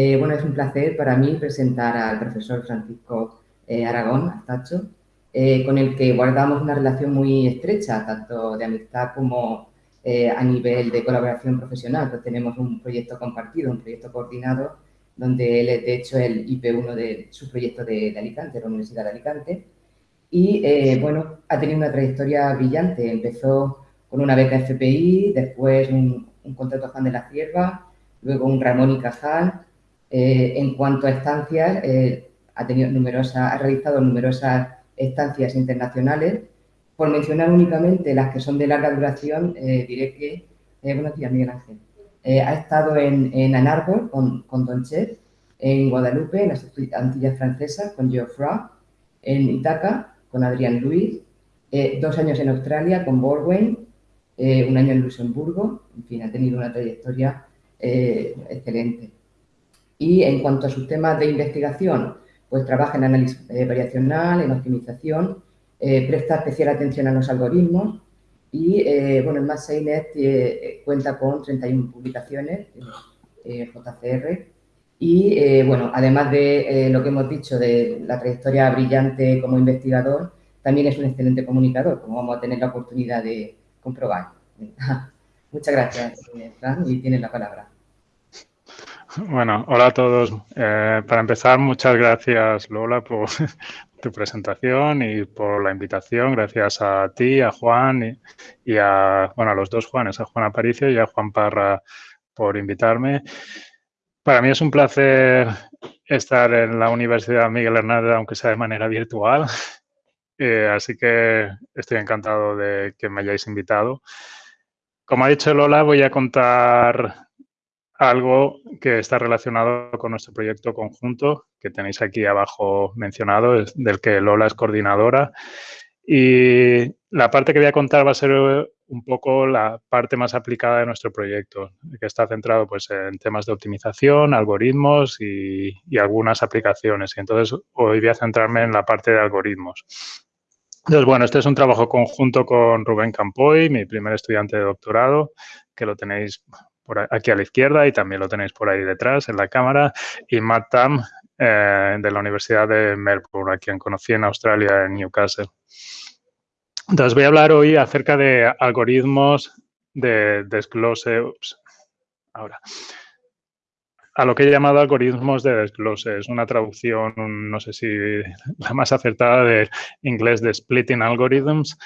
Eh, bueno, es un placer para mí presentar al profesor Francisco eh, Aragón Astacho, eh, con el que guardamos una relación muy estrecha, tanto de amistad como a nivel de colaboración profesional. Pues tenemos un proyecto compartido, un proyecto coordinado, donde él es, de hecho, el IP1 de su proyecto de, de Alicante, la Universidad de Alicante. Y, bueno, ha tenido una trayectoria brillante. Empezó con una beca FPI, después un, un contrato Juan de la Cierva, luego un Ramón y Cajal. Eh, en cuanto a estancias, eh, ha, realizado numerosas estancias internacionales. Por mencionar únicamente las que son de larga duración, eh, diré que, buenos días Miguel Ángel, ha estado en, en Ann Arbor con, con Don Chet, en Guadalupe, en las Antillas Francesas, con Geoffroy, en Itaca, con Adrián Luis, dos años en Australia, con Borwein, un año en Luxemburgo, en fin, ha tenido una trayectoria excelente. Y en cuanto a sus temas de investigación, pues trabaja en análisis eh, variacional, en optimización, eh, presta especial atención a los algoritmos y, eh, bueno, el MassAINet cuenta con 31 publicaciones, JCR, y, bueno, además de lo que hemos dicho de la trayectoria brillante como investigador, también es un excelente comunicador, como vamos a tener la oportunidad de comprobar. Muchas gracias, Fran, y tienes la palabra. Bueno, hola a todos. Eh, para empezar, muchas gracias Lola por tu presentación y por la invitación. Gracias a ti, a Juan y, a, bueno, a los dos Juanes, a Juan Aparicio y a Juan Parra por invitarme. Para mí es un placer estar en la Universidad Miguel Hernández, aunque sea de manera virtual. Eh, así que estoy encantado de que me hayáis invitado. Como ha dicho Lola, voy a contar algo que está relacionado con nuestro proyecto conjunto, que tenéis aquí abajo mencionado, del que Lola es coordinadora. Y la parte que voy a contar va a ser un poco la parte más aplicada de nuestro proyecto, que está centrado pues, en temas de optimización, algoritmos y, y algunas aplicaciones. Y entonces hoy voy a centrarme en la parte de algoritmos. Entonces, bueno, este es un trabajo conjunto con Rubén Campoy, mi primer estudiante de doctorado, que lo tenéis aquí a la izquierda y también lo tenéis por ahí detrás en la cámara, y Matt Tam eh, de la Universidad de Melbourne, a quien conocí en Australia, en Newcastle. Entonces voy a hablar hoy acerca de algoritmos de desglose, ahora, a lo que he llamado algoritmos de desglose. Es una traducción, no sé si la más acertada del inglés de splitting algorithms.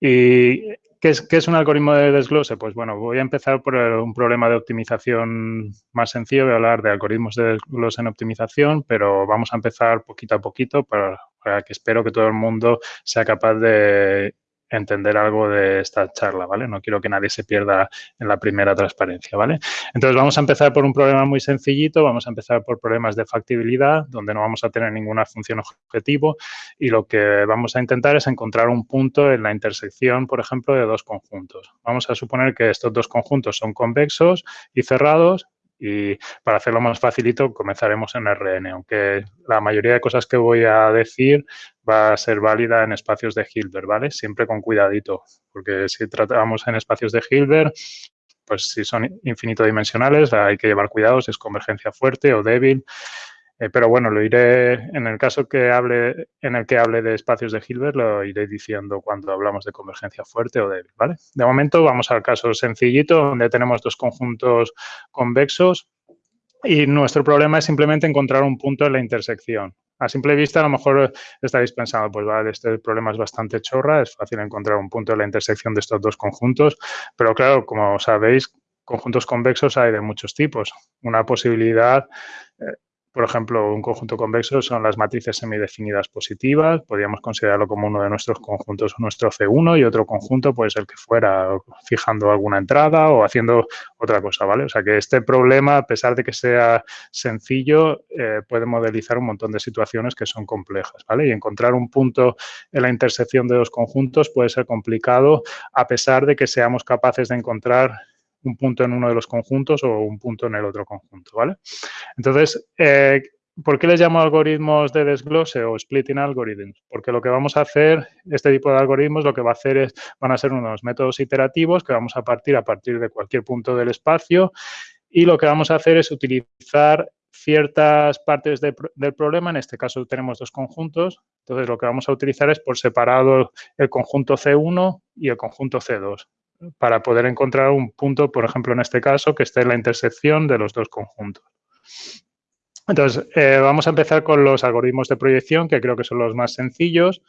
Y ¿Qué es, un algoritmo de desglose? Pues bueno, voy a empezar por un problema de optimización más sencillo. Voy a hablar de algoritmos de desglose en optimización, pero vamos a empezar poquito a poquito para que espero que todo el mundo sea capaz de entender algo de esta charla, ¿vale? No quiero que nadie se pierda en la primera transparencia, ¿vale? Entonces, vamos a empezar por un problema muy sencillito, vamos a empezar por problemas de factibilidad, donde no vamos a tener ninguna función objetivo y lo que vamos a intentar es encontrar un punto en la intersección, por ejemplo, de dos conjuntos. Vamos a suponer que estos dos conjuntos son convexos y cerrados y para hacerlo más facilito, comenzaremos en RN, aunque la mayoría de cosas que voy a decir va a ser válida en espacios de Hilbert, ¿vale? Siempre con cuidadito, porque si tratamos en espacios de Hilbert, pues si son infinito dimensionales hay que llevar cuidado si es convergencia fuerte o débil. Eh, pero bueno, lo iré, en el caso que hable, en el que hable de espacios de Hilbert, lo iré diciendo cuando hablamos de convergencia fuerte o débil, ¿vale? De momento vamos al caso sencillito, donde tenemos dos conjuntos convexos y nuestro problema es simplemente encontrar un punto en la intersección. A simple vista, a lo mejor estaréis pensando, pues vale, este problema es bastante chorra, es fácil encontrar un punto en la intersección de estos dos conjuntos, pero claro, como sabéis, conjuntos convexos hay de muchos tipos. Una posibilidad eh, por ejemplo, un conjunto convexo son las matrices semidefinidas positivas, podríamos considerarlo como uno de nuestros conjuntos, nuestro C1, y otro conjunto puede ser que fuera fijando alguna entrada o haciendo otra cosa, ¿vale? O sea que este problema, a pesar de que sea sencillo, eh, puede modelizar un montón de situaciones que son complejas, ¿vale? Y encontrar un punto en la intersección de dos conjuntos puede ser complicado a pesar de que seamos capaces de encontrar un punto en uno de los conjuntos o un punto en el otro conjunto, ¿vale? Entonces, eh, ¿por qué les llamo algoritmos de desglose o splitting algorithms? Porque lo que vamos a hacer, este tipo de algoritmos, lo que va a hacer es, van a ser unos métodos iterativos que vamos a partir a partir de cualquier punto del espacio y lo que vamos a hacer es utilizar ciertas partes del problema, en este caso tenemos dos conjuntos, entonces lo que vamos a utilizar es por separado el conjunto C1 y el conjunto C2 para poder encontrar un punto, por ejemplo, en este caso, que esté en la intersección de los dos conjuntos. Entonces, eh, vamos a empezar con los algoritmos de proyección, que creo que son los más sencillos.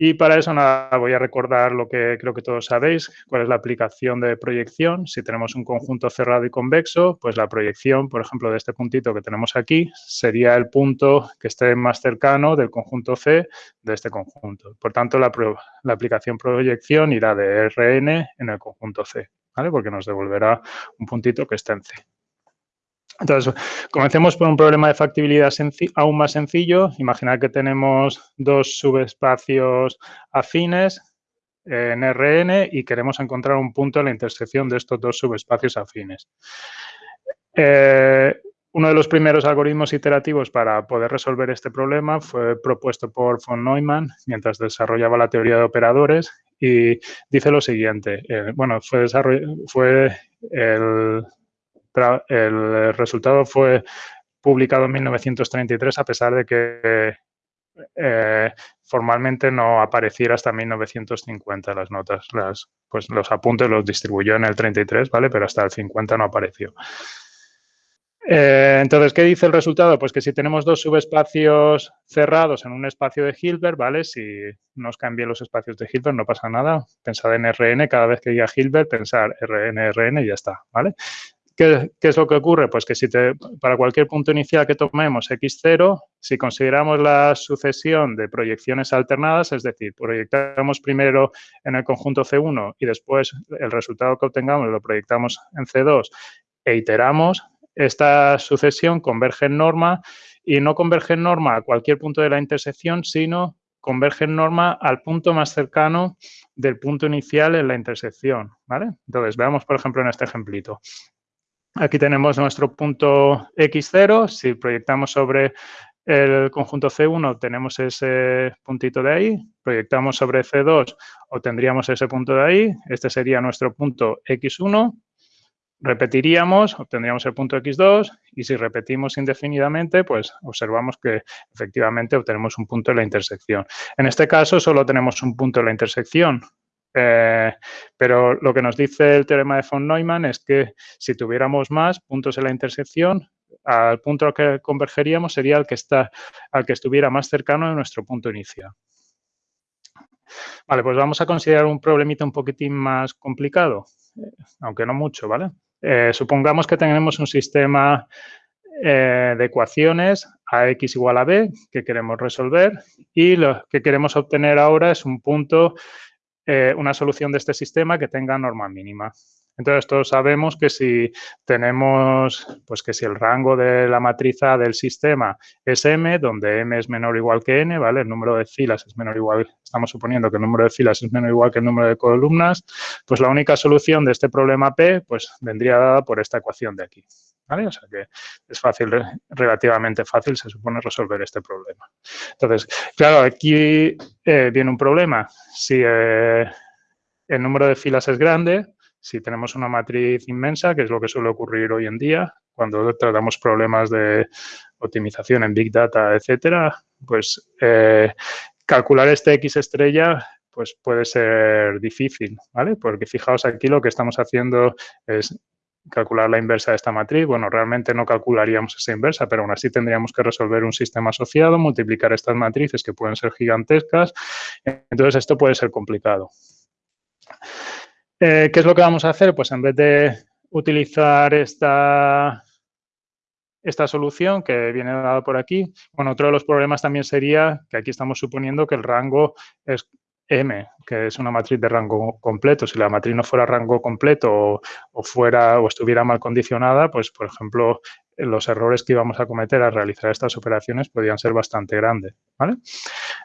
Y para eso nada, voy a recordar lo que creo que todos sabéis, cuál es la aplicación de proyección. Si tenemos un conjunto cerrado y convexo, pues la proyección, por ejemplo, de este puntito que tenemos aquí, sería el punto que esté más cercano del conjunto C de este conjunto. Por tanto, la, la aplicación proyección irá de Rn en el conjunto C, ¿vale? Porque nos devolverá un puntito que esté en C. Entonces, comencemos por un problema de factibilidad aún más sencillo. Imaginad que tenemos dos subespacios afines en Rn y queremos encontrar un punto en la intersección de estos dos subespacios afines. Eh, uno de los primeros algoritmos iterativos para poder resolver este problema fue propuesto por von Neumann mientras desarrollaba la teoría de operadores y dice lo siguiente. Eh, bueno, fue, fue el el resultado fue publicado en 1933 a pesar de que eh, formalmente no apareciera hasta 1950 las notas. Pues los apuntes los distribuyó en el 33, ¿vale? Pero hasta el 50 no apareció. Eh, entonces, ¿qué dice el resultado? Pues que si tenemos dos subespacios cerrados en un espacio de Hilbert, ¿vale? Si nos cambian los espacios de Hilbert, no pasa nada. Pensad en Rn, cada vez que diga Hilbert, pensar Rn, Rn y ya está, ¿vale? ¿Qué, es lo que ocurre? Pues que si para cualquier punto inicial que tomemos x0, si consideramos la sucesión de proyecciones alternadas, es decir, proyectamos primero en el conjunto C1 y después el resultado que obtengamos lo proyectamos en C2 e iteramos, esta sucesión converge en norma y no converge en norma a cualquier punto de la intersección, sino converge en norma al punto más cercano del punto inicial en la intersección, ¿vale? Entonces, veamos, por ejemplo, en este ejemplito. Aquí tenemos nuestro punto x0. Si proyectamos sobre el conjunto C1 tenemos ese puntito de ahí, proyectamos sobre C2 obtendríamos ese punto de ahí, este sería nuestro punto X1, repetiríamos, obtendríamos el punto X2 y si repetimos indefinidamente, pues observamos que efectivamente obtenemos un punto en la intersección. En este caso solo tenemos un punto en la intersección, eh, pero lo que nos dice el teorema de von Neumann es que si tuviéramos más puntos en la intersección, al punto al que convergeríamos sería el que, está, al que estuviera más cercano de nuestro punto inicial. Vale, pues vamos a considerar un problemita un poquitín más complicado, eh, aunque no mucho, ¿vale? Eh, supongamos que tenemos un sistema de ecuaciones a x igual a b que queremos resolver y lo que queremos obtener ahora es un punto eh, una solución de este sistema que tenga norma mínima. Entonces, todos sabemos que si tenemos, pues que si el rango de la matriz A del sistema es M, donde M es menor o igual que N, ¿vale? El número de filas es menor o igual, estamos suponiendo que el número de filas es menor o igual que el número de columnas, pues la única solución de este problema P, pues vendría dada por esta ecuación de aquí. O sea que es fácil, relativamente fácil, se supone, resolver este problema. Entonces, claro, aquí eh, viene un problema. Si eh, el número de filas es grande, si tenemos una matriz inmensa, que es lo que suele ocurrir hoy en día, cuando tratamos problemas de optimización en Big Data, etcétera, pues eh, calcular este X estrella pues puede ser difícil, ¿vale? Porque fijaos aquí lo que estamos haciendo es calcular la inversa de esta matriz. Bueno, realmente no calcularíamos esa inversa, pero aún así tendríamos que resolver un sistema asociado, multiplicar estas matrices que pueden ser gigantescas. Entonces, esto puede ser complicado. Eh, ¿Qué es lo que vamos a hacer? Pues en vez de utilizar esta, esta solución que viene dada por aquí, bueno, otro de los problemas también sería que aquí estamos suponiendo que el rango es M, que es una matriz de rango completo. Si la matriz no fuera rango completo o, fuera o estuviera mal condicionada, pues, por ejemplo, los errores que íbamos a cometer al realizar estas operaciones podrían ser bastante grandes.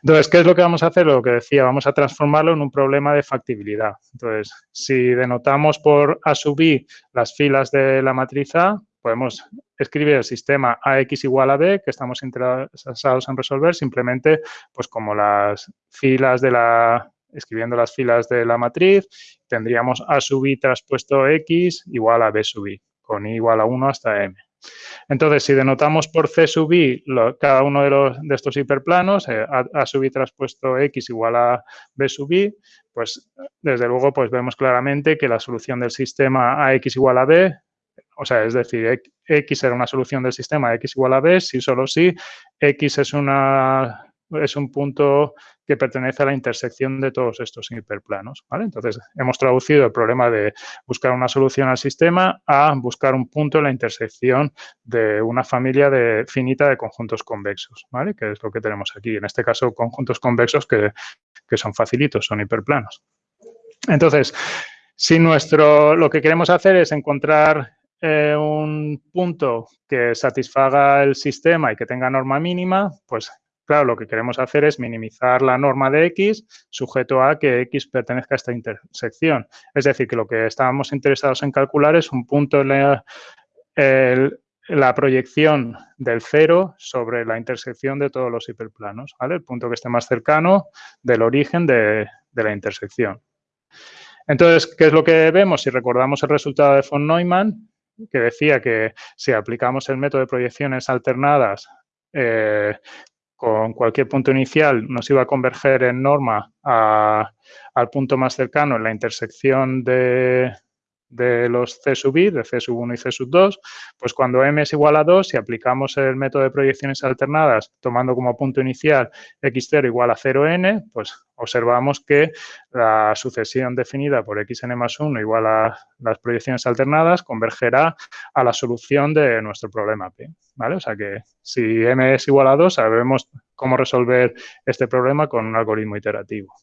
Entonces, ¿qué es lo que vamos a hacer? Lo que decía, vamos a transformarlo en un problema de factibilidad. Entonces, si denotamos por A sub I las filas de la matriz A, podemos escribir el sistema AX igual a B, que estamos interesados en resolver, simplemente pues como las filas de la, escribiendo las filas de la matriz, tendríamos A sub I traspuesto X igual a B sub I, con I igual a 1 hasta M. Entonces, si denotamos por C sub i cada uno de, los, de estos hiperplanos, eh, a, sub i traspuesto x igual a b sub i, pues desde luego pues vemos claramente que la solución del sistema a x igual a b, o sea, es decir, x será una solución del sistema x igual a b si solo si x es una es un punto que pertenece a la intersección de todos estos hiperplanos. ¿vale? Entonces, hemos traducido el problema de buscar una solución al sistema a buscar un punto en la intersección de una familia de, finita de conjuntos convexos, ¿vale? que es lo que tenemos aquí. En este caso, conjuntos convexos que, son facilitos, son hiperplanos. Entonces, si nuestro, lo que queremos hacer es encontrar eh, un punto que satisfaga el sistema y que tenga norma mínima, pues Claro, lo que queremos hacer es minimizar la norma de X sujeto a que X pertenezca a esta intersección. Es decir, que lo que estábamos interesados en calcular es un punto en la, proyección del cero sobre la intersección de todos los hiperplanos. El punto que esté más cercano del origen de, de la intersección. Entonces, ¿qué es lo que vemos? Si recordamos el resultado de von Neumann, que decía que si aplicamos el método de proyecciones alternadas eh, con cualquier punto inicial nos iba a converger en norma al punto más cercano en la intersección de, de los C sub i, de C sub 1 y C sub 2, pues cuando m es igual a 2, si aplicamos el método de proyecciones alternadas tomando como punto inicial x0 igual a 0n, pues observamos que la sucesión definida por xn más 1 igual a las proyecciones alternadas convergerá a la solución de nuestro problema P. ¿vale? O sea que si m es igual a 2, sabemos cómo resolver este problema con un algoritmo iterativo.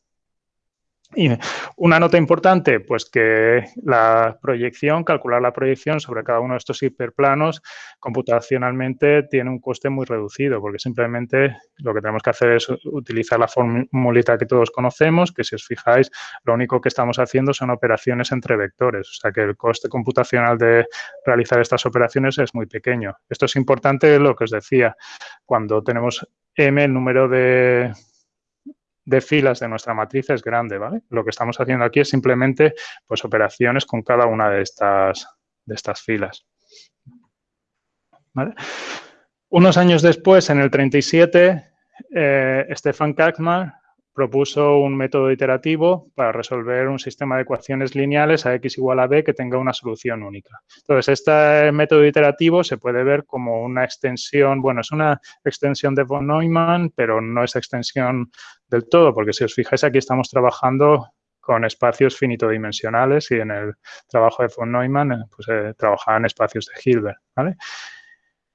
Y una nota importante, pues que la proyección, calcular la proyección sobre cada uno de estos hiperplanos computacionalmente tiene un coste muy reducido, porque simplemente lo que tenemos que hacer es utilizar la formulita que todos conocemos, que si os fijáis, lo único que estamos haciendo son operaciones entre vectores, o sea que el coste computacional de realizar estas operaciones es muy pequeño. Esto es importante, lo que os decía, cuando tenemos m, el número de de filas de nuestra matriz es grande, ¿vale? Lo que estamos haciendo aquí es simplemente pues, operaciones con cada una de estas, de estas filas. Unos años después, en el 37, eh, Stefan Kaczmar propuso un método iterativo para resolver un sistema de ecuaciones lineales a x igual a b que tenga una solución única. Entonces, este método iterativo se puede ver como una extensión, bueno, es una extensión de von Neumann, pero no es extensión del todo, porque si os fijáis aquí estamos trabajando con espacios finitodimensionales y en el trabajo de von Neumann eh, pues, eh, trabajaba en espacios de Hilbert. ¿vale?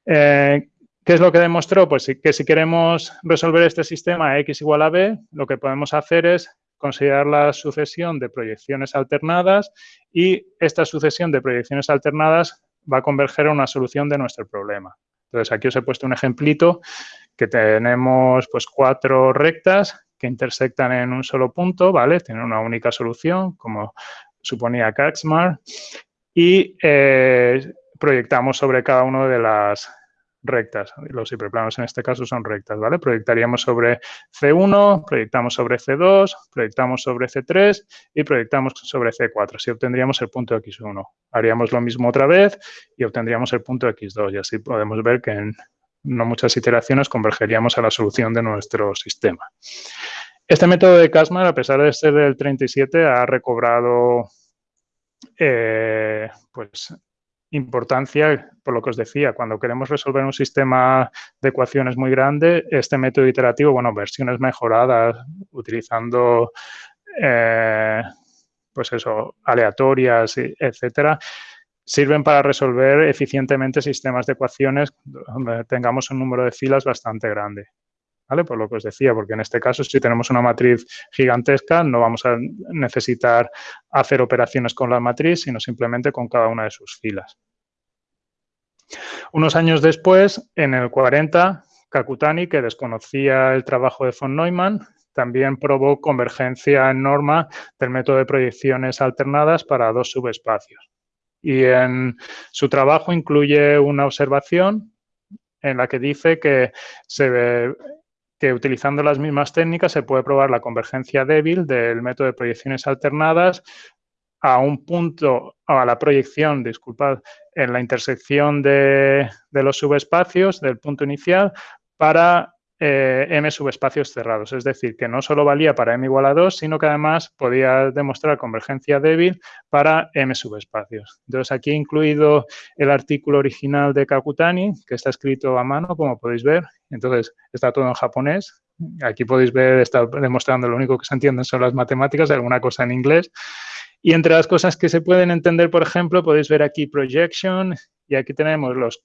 Eh, ¿Qué es lo que demostró? Pues que si queremos resolver este sistema x igual a b, lo que podemos hacer es considerar la sucesión de proyecciones alternadas y esta sucesión de proyecciones alternadas va a converger a una solución de nuestro problema. Entonces, aquí os he puesto un ejemplito que tenemos pues cuatro rectas que intersectan en un solo punto, ¿vale? Tienen una única solución, como suponía Kaczmar, y eh, proyectamos sobre cada una de las rectas. Los hiperplanos en este caso son rectas, ¿vale? Proyectaríamos sobre C1, proyectamos sobre C2, proyectamos sobre C3 y proyectamos sobre C4. Así obtendríamos el punto X1. Haríamos lo mismo otra vez y obtendríamos el punto X2 y así podemos ver que en no muchas iteraciones convergeríamos a la solución de nuestro sistema. Este método de Kasmar, a pesar de ser del 37, ha recobrado eh, pues, importancia, por lo que os decía, cuando queremos resolver un sistema de ecuaciones muy grande, este método iterativo, bueno, versiones mejoradas, utilizando, eh, pues eso, aleatorias, etcétera, sirven para resolver eficientemente sistemas de ecuaciones donde tengamos un número de filas bastante grande. ¿Vale? Por lo que os decía, porque en este caso, si tenemos una matriz gigantesca, no vamos a necesitar hacer operaciones con la matriz, sino simplemente con cada una de sus filas. Unos años después, en el 40, Kakutani, que desconocía el trabajo de von Neumann, también probó convergencia en norma del método de proyecciones alternadas para dos subespacios. Y en su trabajo incluye una observación en la que dice que, utilizando las mismas técnicas se puede probar la convergencia débil del método de proyecciones alternadas a un punto, a la proyección, disculpad, en la intersección de, de los subespacios del punto inicial para eh, m subespacios cerrados. Es decir, que no solo valía para m igual a 2, sino que además podía demostrar convergencia débil para m subespacios. Entonces, aquí he incluido el artículo original de Kakutani, que está escrito a mano, como podéis ver. Entonces, está todo en japonés. Aquí podéis ver, está demostrando lo único que se entienden son las matemáticas, alguna cosa en inglés. Y entre las cosas que se pueden entender, por ejemplo, podéis ver aquí projection y aquí tenemos las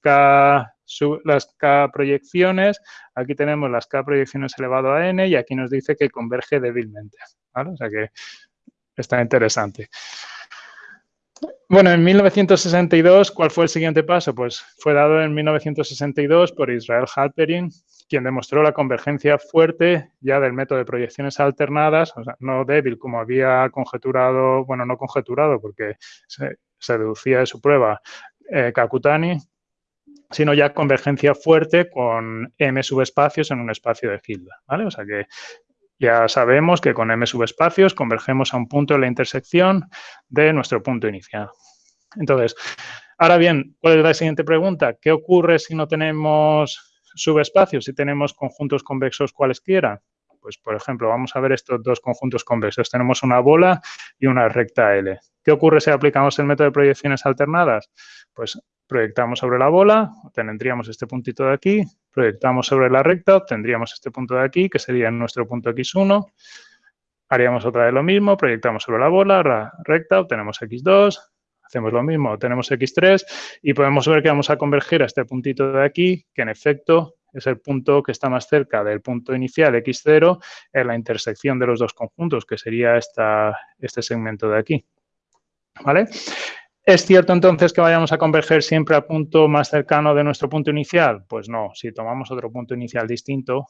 K proyecciones, aquí tenemos las K proyecciones elevado a n y aquí nos dice que converge débilmente. O sea que está interesante. Bueno, en 1962, ¿cuál fue el siguiente paso? Pues fue dado en 1962 por Israel Halperin, quien demostró la convergencia fuerte ya del método de proyecciones alternadas, o sea, no débil como había conjeturado, bueno, no conjeturado porque se, deducía de su prueba eh, Kakutani, sino ya convergencia fuerte con m subespacios en un espacio de Hilda, ¿vale? O sea que ya sabemos que con m subespacios convergemos a un punto de la intersección de nuestro punto inicial. Entonces, ahora bien, ¿cuál la siguiente pregunta? ¿Qué ocurre si no tenemos subespacios si tenemos conjuntos convexos cualesquiera? Pues, por ejemplo, vamos a ver estos dos conjuntos convexos. Tenemos una bola y una recta L. ¿Qué ocurre si aplicamos el método de proyecciones alternadas? Pues proyectamos sobre la bola, tendríamos este puntito de aquí, proyectamos sobre la recta, obtendríamos este punto de aquí, que sería nuestro punto x1. Haríamos otra vez lo mismo, proyectamos sobre la bola, la recta, obtenemos x2, Hacemos lo mismo, tenemos x3 y podemos ver que vamos a converger a este puntito de aquí, que en efecto es el punto que está más cerca del punto inicial x0 en la intersección de los dos conjuntos, que sería esta, este segmento de aquí. ¿Vale? ¿Es cierto entonces que vayamos a converger siempre al punto más cercano de nuestro punto inicial? Pues no, si tomamos otro punto inicial distinto,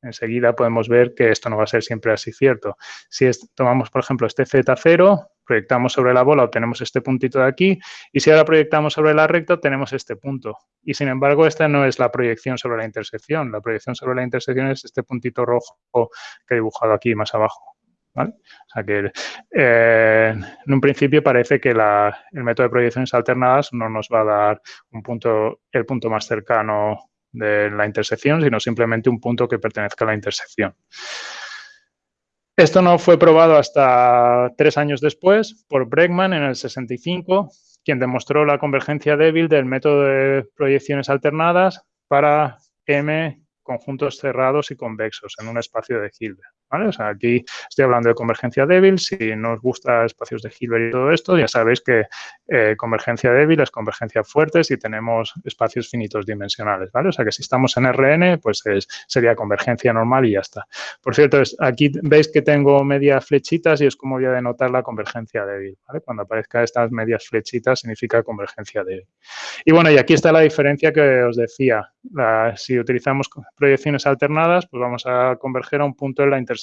enseguida podemos ver que esto no va a ser siempre así cierto. Si tomamos, por ejemplo, este Z0, proyectamos sobre la bola, obtenemos este puntito de aquí, y si ahora proyectamos sobre la recta, tenemos este punto. Y sin embargo, esta no es la proyección sobre la intersección. La proyección sobre la intersección es este puntito rojo que he dibujado aquí más abajo. O sea que eh, en un principio parece que el método de proyecciones alternadas no nos va a dar el punto más cercano de la intersección, sino simplemente un punto que pertenezca a la intersección. Esto no fue probado hasta tres años después por Bregman en el 65, quien demostró la convergencia débil del método de proyecciones alternadas para M conjuntos cerrados y convexos en un espacio de Hilbert. Aquí estoy hablando de convergencia débil. Si no os gusta espacios de Hilbert y todo esto, ya sabéis que eh, convergencia débil es convergencia fuerte si tenemos espacios finitos dimensionales, ¿vale? O sea, que si estamos en RN, pues sería convergencia normal y ya está. Por cierto, aquí veis que tengo medias flechitas y es como voy a denotar la convergencia débil. Cuando aparezcan estas medias flechitas significa convergencia débil. Y bueno, y aquí está la diferencia que os decía. si utilizamos proyecciones alternadas, pues vamos a converger a un punto en la intersección.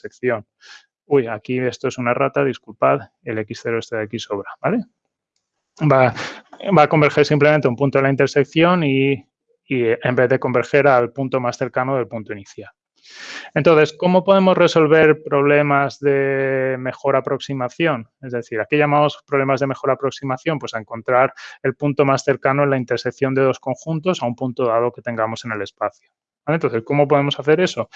Uy, aquí esto es una rata, disculpad, el x0 este de aquí sobra, ¿vale? Va, a converger simplemente un punto de la intersección y, y en vez de converger al punto más cercano del punto inicial. Entonces, ¿cómo podemos resolver problemas de mejor aproximación? Es decir, ¿a qué llamamos problemas de mejor aproximación? Pues a encontrar el punto más cercano en la intersección de dos conjuntos a un punto dado que tengamos en el espacio. Entonces, ¿cómo podemos hacer eso?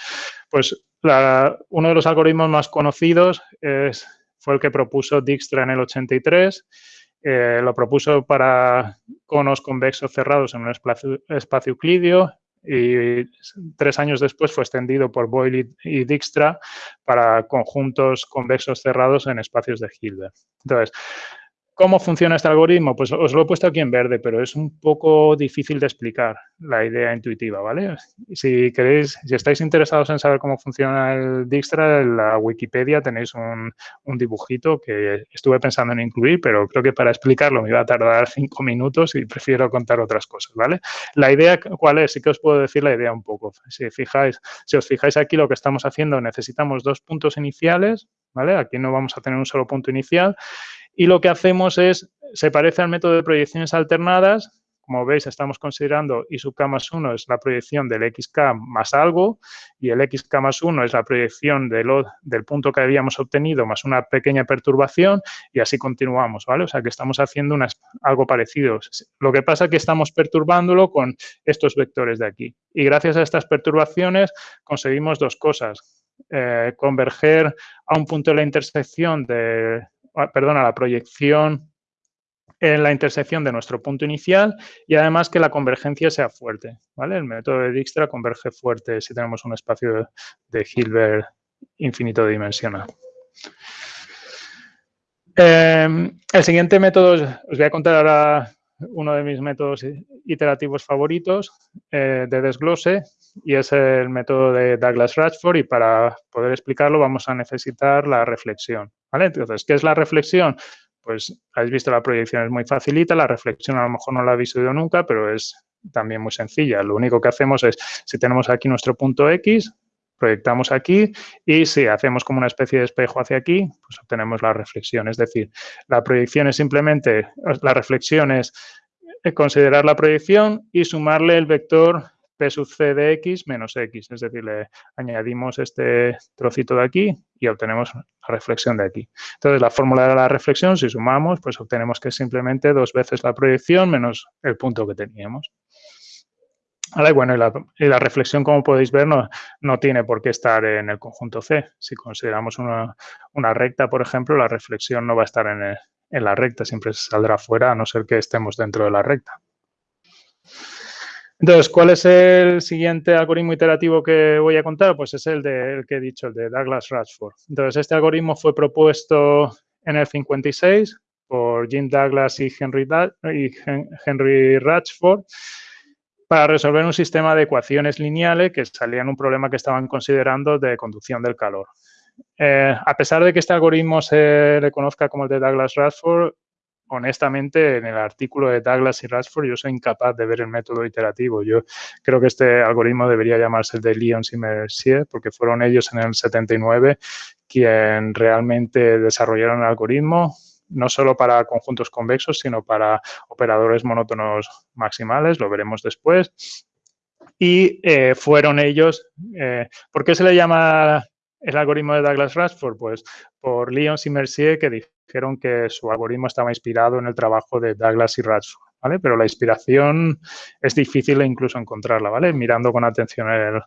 Pues uno de los algoritmos más conocidos fue el que propuso Dijkstra en el 83. Eh, lo propuso para conos convexos cerrados en un espacio, espacio euclidio y tres años después fue extendido por Boyle y Dijkstra para conjuntos convexos cerrados en espacios de Hilbert. Entonces, ¿Cómo funciona este algoritmo? Pues os lo he puesto aquí en verde, pero es un poco difícil de explicar la idea intuitiva, ¿vale? Si queréis, si estáis interesados en saber cómo funciona el Dijkstra, en la Wikipedia tenéis un, dibujito que estuve pensando en incluir, pero creo que para explicarlo me iba a tardar cinco minutos y prefiero contar otras cosas, ¿vale? La idea, ¿cuál es? Sí que os puedo decir la idea un poco. Si, fijáis, si os fijáis aquí lo que estamos haciendo, necesitamos dos puntos iniciales, ¿vale? Aquí no vamos a tener un solo punto inicial y lo que hacemos es, se parece al método de proyecciones alternadas, como veis, estamos considerando y sub k más 1 es la proyección del xk más algo y el xk más 1 es la proyección del punto que habíamos obtenido más una pequeña perturbación y así continuamos, ¿vale? O sea, que estamos haciendo algo parecido. Lo que pasa es que estamos perturbándolo con estos vectores de aquí. Y gracias a estas perturbaciones conseguimos dos cosas. Eh, converger a un punto de la intersección de, ah, perdón, a la proyección en la intersección de nuestro punto inicial y además que la convergencia sea fuerte. ¿vale? El método de Dijkstra converge fuerte si tenemos un espacio de Hilbert infinito dimensional. Eh, el siguiente método, os voy a contar ahora uno de mis métodos iterativos favoritos eh, de desglose y es el método de Douglas Ratchford y para poder explicarlo vamos a necesitar la reflexión. ¿vale? Entonces, ¿qué es la reflexión? Pues habéis visto la proyección es muy facilita, la reflexión a lo mejor no la habéis oído nunca, pero es también muy sencilla. Lo único que hacemos es, si tenemos aquí nuestro punto X, proyectamos aquí y si hacemos como una especie de espejo hacia aquí, pues obtenemos la reflexión. Es decir, la proyección es simplemente, la reflexión es considerar la proyección y sumarle el vector P sub c de x menos x. Es decir, le añadimos este trocito de aquí y obtenemos la reflexión de aquí. Entonces, la fórmula de la reflexión, si sumamos, pues obtenemos que es simplemente dos veces la proyección menos el punto que teníamos. Bueno, y la, reflexión, como podéis ver, no, tiene por qué estar en el conjunto C. Si consideramos una, recta, por ejemplo, la reflexión no va a estar en, la recta, siempre saldrá fuera a no ser que estemos dentro de la recta. Entonces, ¿cuál es el siguiente algoritmo iterativo que voy a contar? Pues es el, de, que he dicho, el de Douglas Ratchford. Entonces, este algoritmo fue propuesto en el 56 por Jim Douglas y Henry, y Henry Ratchford para resolver un sistema de ecuaciones lineales que salían un problema que estaban considerando de conducción del calor. Eh, a pesar de que este algoritmo se le conozca como el de Douglas Ratchford, honestamente, en el artículo de Douglas y Rashford yo soy incapaz de ver el método iterativo. Yo creo que este algoritmo debería llamarse el de Lyons y Mercier, porque fueron ellos en el 79 quien realmente desarrollaron el algoritmo, no solo para conjuntos convexos, sino para operadores monótonos maximales, lo veremos después. Y eh, fueron ellos, eh, ¿por qué se le llama el algoritmo de Douglas Rashford? Pues por Lyons y Mercier, que dijeron que su algoritmo estaba inspirado en el trabajo de Douglas y Rashford, ¿vale? Pero la inspiración es difícil incluso encontrarla, ¿vale? Mirando con atención el,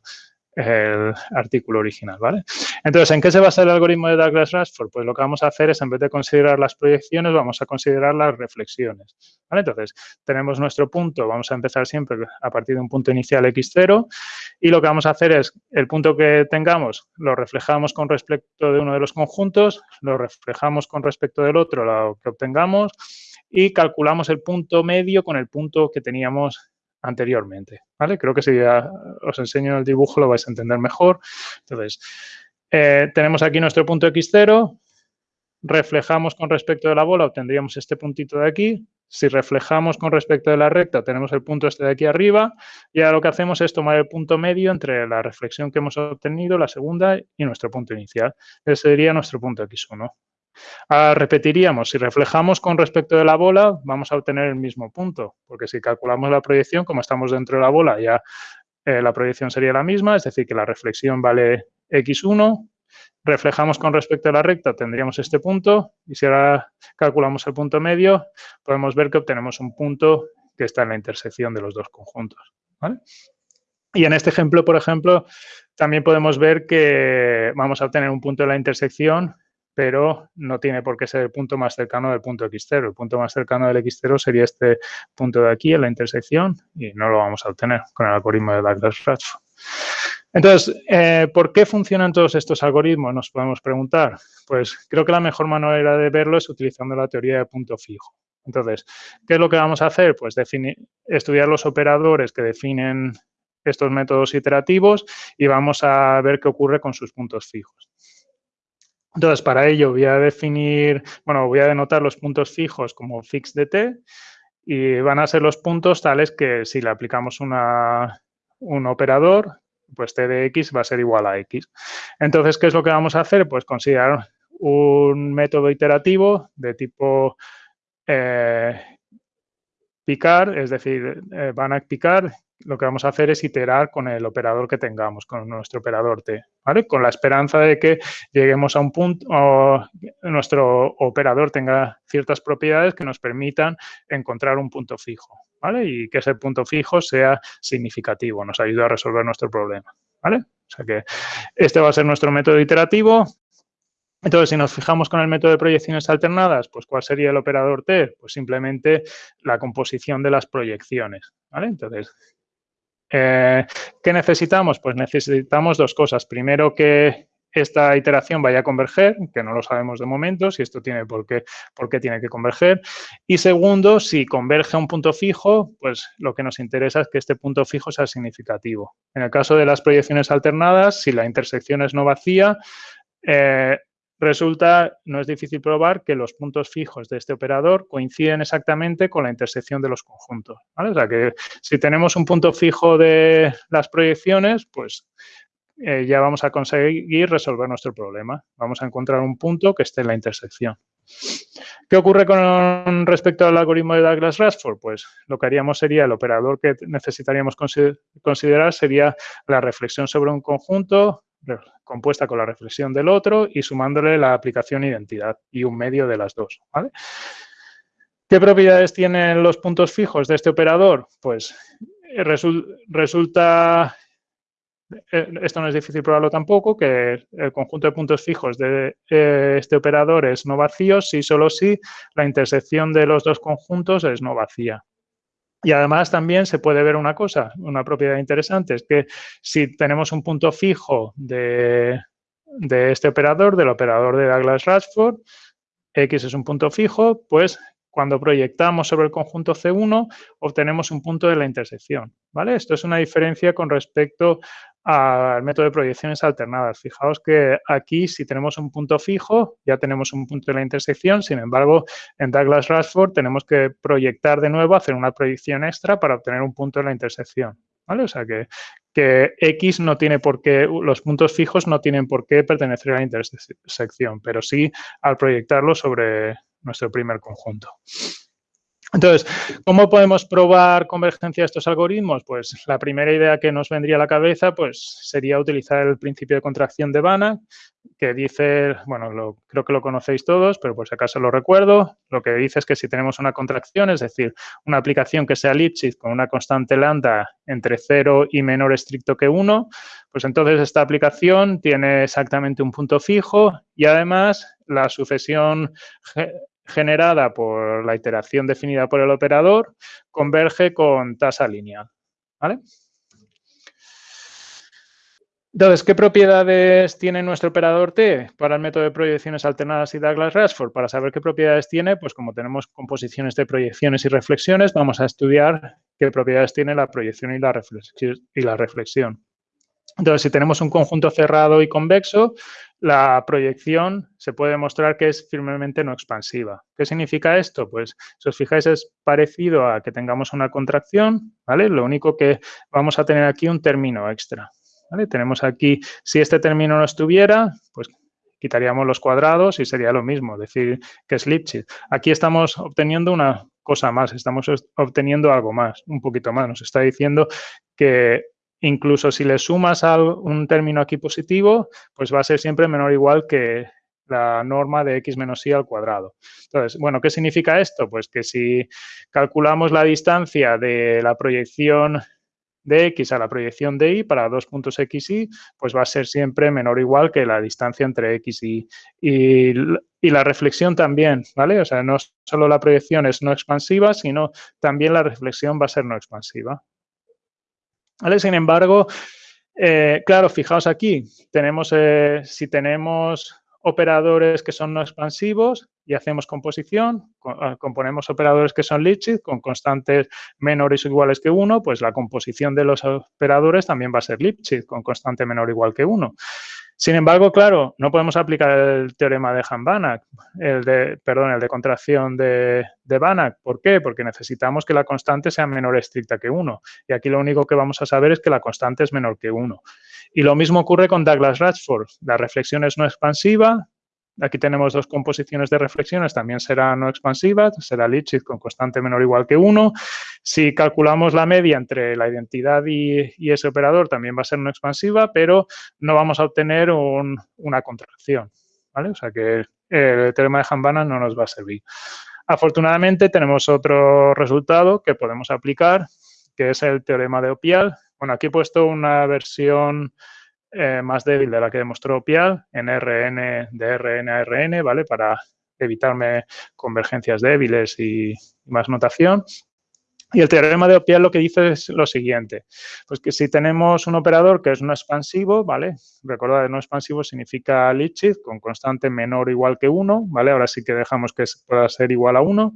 el artículo original, ¿vale? Entonces, ¿en qué se basa el algoritmo de Douglas Rashford? Pues lo que vamos a hacer es, en vez de considerar las proyecciones, vamos a considerar las reflexiones, ¿vale? Entonces, tenemos nuestro punto, vamos a empezar siempre a partir de un punto inicial x0 y lo que vamos a hacer es, el punto que tengamos, lo reflejamos con respecto de uno de los conjuntos, lo reflejamos con respecto del otro, lo que obtengamos y calculamos el punto medio con el punto que teníamos anteriormente, ¿vale? Creo que si os enseño el dibujo lo vais a entender mejor. Entonces, eh, tenemos aquí nuestro punto x0, reflejamos con respecto de la bola, obtendríamos este puntito de aquí. Si reflejamos con respecto de la recta, tenemos el punto este de aquí arriba. Y ahora lo que hacemos es tomar el punto medio entre la reflexión que hemos obtenido, la segunda, y nuestro punto inicial. Ese sería nuestro punto x1. Ah, repetiríamos, si reflejamos con respecto de la bola, vamos a obtener el mismo punto, porque si calculamos la proyección, como estamos dentro de la bola, ya eh, la proyección sería la misma, es decir, que la reflexión vale x1, reflejamos con respecto a la recta, tendríamos este punto, y si ahora calculamos el punto medio, podemos ver que obtenemos un punto que está en la intersección de los dos conjuntos. Y en este ejemplo, por ejemplo, también podemos ver que vamos a obtener un punto de la intersección pero no tiene por qué ser el punto más cercano del punto x0. El punto más cercano del x0 sería este punto de aquí en la intersección y no lo vamos a obtener con el algoritmo de Douglas-Ratchford. Entonces, eh, ¿por qué funcionan todos estos algoritmos? Nos podemos preguntar. Pues creo que la mejor manera de verlo es utilizando la teoría de punto fijo. Entonces, ¿qué es lo que vamos a hacer? Pues estudiar los operadores que definen estos métodos iterativos y vamos a ver qué ocurre con sus puntos fijos. Entonces, para ello voy a definir, bueno, voy a denotar los puntos fijos como fix de t y van a ser los puntos tales que si le aplicamos una, un operador, pues t de x va a ser igual a x. Entonces, ¿qué es lo que vamos a hacer? Pues considerar un método iterativo de tipo eh, picar, es decir, eh, van a picar, lo que vamos a hacer es iterar con el operador que tengamos, con nuestro operador t, ¿vale? Con la esperanza de que lleguemos a un punto, nuestro operador tenga ciertas propiedades que nos permitan encontrar un punto fijo, ¿vale? Y que ese punto fijo sea significativo, nos ayude a resolver nuestro problema. O sea que este va a ser nuestro método iterativo, entonces, si nos fijamos con el método de proyecciones alternadas, pues ¿cuál sería el operador T? Pues simplemente la composición de las proyecciones, ¿vale? Entonces, eh, ¿qué necesitamos? Pues necesitamos dos cosas. Primero, que esta iteración vaya a converger, que no lo sabemos de momento, si esto tiene por qué, por qué tiene que converger. Y segundo, si converge a un punto fijo, pues lo que nos interesa es que este punto fijo sea significativo. En el caso de las proyecciones alternadas, si la intersección es no vacía, eh, resulta, no es difícil probar que los puntos fijos de este operador coinciden exactamente con la intersección de los conjuntos. O sea que si tenemos un punto fijo de las proyecciones, pues eh, ya vamos a conseguir resolver nuestro problema. Vamos a encontrar un punto que esté en la intersección. ¿Qué ocurre con respecto al algoritmo de Douglas-Rashford? Pues lo que haríamos sería, el operador que necesitaríamos considerar sería la reflexión sobre un conjunto compuesta con la reflexión del otro y sumándole la aplicación identidad y un medio de las dos. ¿Qué propiedades tienen los puntos fijos de este operador? Pues eh, resulta, eh, esto no es difícil probarlo tampoco, que el conjunto de puntos fijos de eh, este operador es no vacío si solo si la intersección de los dos conjuntos es no vacía. Y además también se puede ver una cosa, una propiedad interesante, es que si tenemos un punto fijo de, este operador, del operador de Douglas-Rashford, X es un punto fijo, pues cuando proyectamos sobre el conjunto C1 obtenemos un punto de la intersección. ¿vale? Esto es una diferencia con respecto al método de proyecciones alternadas. Fijaos que aquí si tenemos un punto fijo, ya tenemos un punto de la intersección, sin embargo, en Douglas Rashford tenemos que proyectar de nuevo, hacer una proyección extra para obtener un punto de la intersección. ¿Vale? O sea que, que X no tiene por qué, los puntos fijos no tienen por qué pertenecer a la intersección, pero sí al proyectarlo sobre nuestro primer conjunto. Entonces, ¿cómo podemos probar convergencia de estos algoritmos? Pues la primera idea que nos vendría a la cabeza pues, sería utilizar el principio de contracción de Banach, que dice, bueno, creo que lo conocéis todos, pero por si acaso lo recuerdo, lo que dice es que si tenemos una contracción, es decir, una aplicación que sea Lipschitz con una constante lambda entre 0 y menor estricto que 1, pues entonces esta aplicación tiene exactamente un punto fijo y además la sucesión generada por la iteración definida por el operador converge con tasa lineal. ¿vale? Entonces, ¿qué propiedades tiene nuestro operador T para el método de proyecciones alternadas y Douglas-Rashford? Para saber qué propiedades tiene, pues como tenemos composiciones de proyecciones y reflexiones, vamos a estudiar qué propiedades tiene la proyección y la, reflexión. Entonces, si tenemos un conjunto cerrado y convexo, la proyección se puede demostrar que es firmemente no expansiva. ¿Qué significa esto? Pues, si os fijáis, es parecido a que tengamos una contracción, ¿vale? Lo único que vamos a tener aquí un término extra. Tenemos aquí, si este término no estuviera, pues quitaríamos los cuadrados y sería lo mismo, decir que es Lipschitz. Aquí estamos obteniendo una cosa más, estamos obteniendo algo más, un poquito más. Nos está diciendo que Incluso si le sumas a un término aquí positivo, pues va a ser siempre menor o igual que la norma de x menos y al cuadrado. Entonces, bueno, ¿qué significa esto? Pues que si calculamos la distancia de la proyección de x a la proyección de y para dos puntos x y, pues va a ser siempre menor o igual que la distancia entre x y y, y la reflexión también, ¿vale? O sea, no solo la proyección es no expansiva, sino también la reflexión va a ser no expansiva. Sin embargo, eh, claro, fijaos aquí, tenemos, eh, si tenemos operadores que son no expansivos y hacemos composición, ah, componemos operadores que son Lipschitz con constantes menores o iguales que 1, pues la composición de los operadores también va a ser Lipschitz con constante menor o igual que 1. Sin embargo, claro, no podemos aplicar el teorema de Han-Banach, el de, perdón, el de contracción de, de Banach. ¿Por qué? Porque necesitamos que la constante sea menor estricta que 1. Y aquí lo único que vamos a saber es que la constante es menor que 1. Y lo mismo ocurre con Douglas Ratchford. La reflexión es no expansiva, aquí tenemos dos composiciones de reflexiones, también será no expansiva, será Lipschitz con constante menor o igual que 1. Si calculamos la media entre la identidad y, ese operador, también va a ser no expansiva, pero no vamos a obtener una contracción. ¿vale? O sea que el teorema de Hambana no nos va a servir. Afortunadamente tenemos otro resultado que podemos aplicar, que es el teorema de Opial. Bueno, aquí he puesto una versión eh, más débil de la que demostró Pial en RN de RN a RN, ¿vale? Para evitarme convergencias débiles y, más notación. Y el teorema de Opial lo que dice es lo siguiente, pues que si tenemos un operador que es no expansivo, ¿vale? Recordad, no expansivo significa Lipschitz con constante menor o igual que 1, ¿vale? Ahora sí que dejamos que pueda ser igual a 1.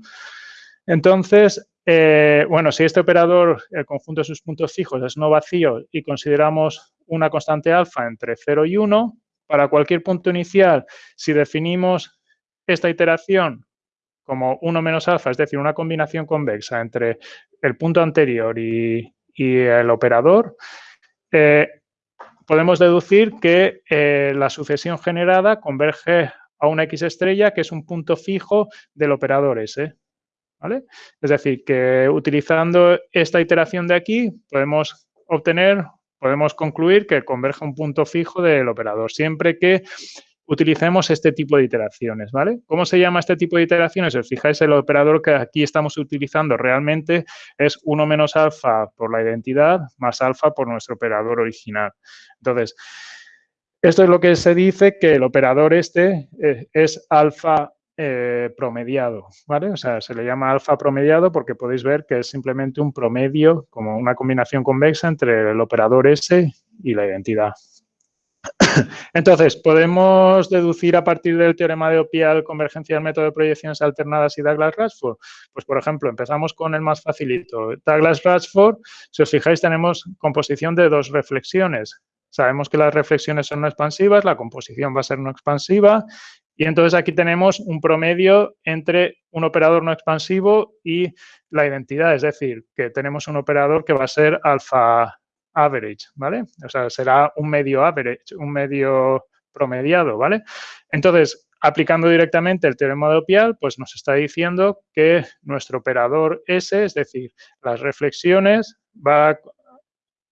Entonces, eh, bueno, si este operador, el conjunto de sus puntos fijos es no vacío y consideramos una constante alfa entre 0 y 1, para cualquier punto inicial, si definimos esta iteración como 1 menos alfa, es decir, una combinación convexa entre el punto anterior y, el operador, eh, podemos deducir que eh, la sucesión generada converge a una X estrella, que es un punto fijo del operador S. Es decir, que utilizando esta iteración de aquí podemos obtener, podemos concluir que converge un punto fijo del operador, siempre que utilicemos este tipo de iteraciones, ¿vale? ¿Cómo se llama este tipo de iteraciones? Si os fijáis, el operador que aquí estamos utilizando realmente es 1 menos alfa por la identidad más alfa por nuestro operador original. Entonces, esto es lo que se dice que el operador este eh, es alfa eh, promediado, ¿vale? O sea, se le llama alfa promediado porque podéis ver que es simplemente un promedio, como una combinación convexa entre el operador S y la identidad. Entonces, podemos deducir a partir del teorema de Opial convergencia del método de proyecciones alternadas y Douglas-Ratchford. Pues, por ejemplo, empezamos con el más facilito. Douglas-Ratchford, si os fijáis, tenemos composición de dos reflexiones. Sabemos que las reflexiones son no expansivas, la composición va a ser no expansiva y entonces aquí tenemos un promedio entre un operador no expansivo y la identidad, es decir, que tenemos un operador que va a ser alfa average, ¿vale? O sea, será un medio average, un medio promediado, ¿vale? Entonces, aplicando directamente el teorema de Opial, pues nos está diciendo que nuestro operador S, es decir, las reflexiones, va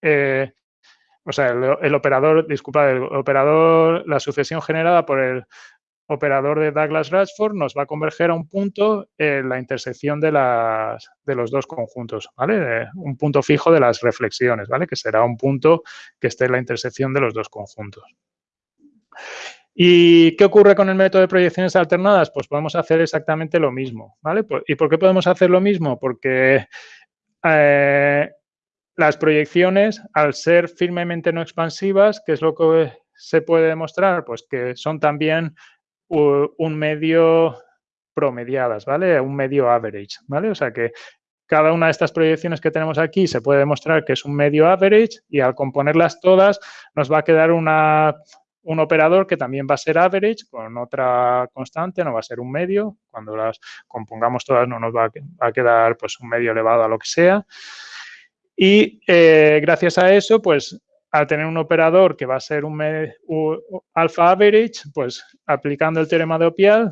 eh, o sea, el, el, operador, disculpa, el operador, la sucesión generada por el operador de Douglas-Ratchford nos va a converger a un punto en la intersección de, las, de los dos conjuntos, ¿vale? Un punto fijo de las reflexiones, ¿vale? Que será un punto que esté en la intersección de los dos conjuntos. ¿Y qué ocurre con el método de proyecciones alternadas? Pues podemos hacer exactamente lo mismo, ¿vale? ¿Y por qué podemos hacer lo mismo? Porque eh, las proyecciones, al ser firmemente no expansivas, ¿qué es lo que se puede demostrar? Pues que son también un medio promediadas, ¿vale? Un medio average, ¿vale? O sea que cada una de estas proyecciones que tenemos aquí se puede demostrar que es un medio average y al componerlas todas nos va a quedar una, un operador que también va a ser average con otra constante, no va a ser un medio. Cuando las compongamos todas no nos va a quedar pues un medio elevado a lo que sea. Y eh, gracias a eso, pues al tener un operador que va a ser un, alpha average, pues aplicando el teorema de Opial,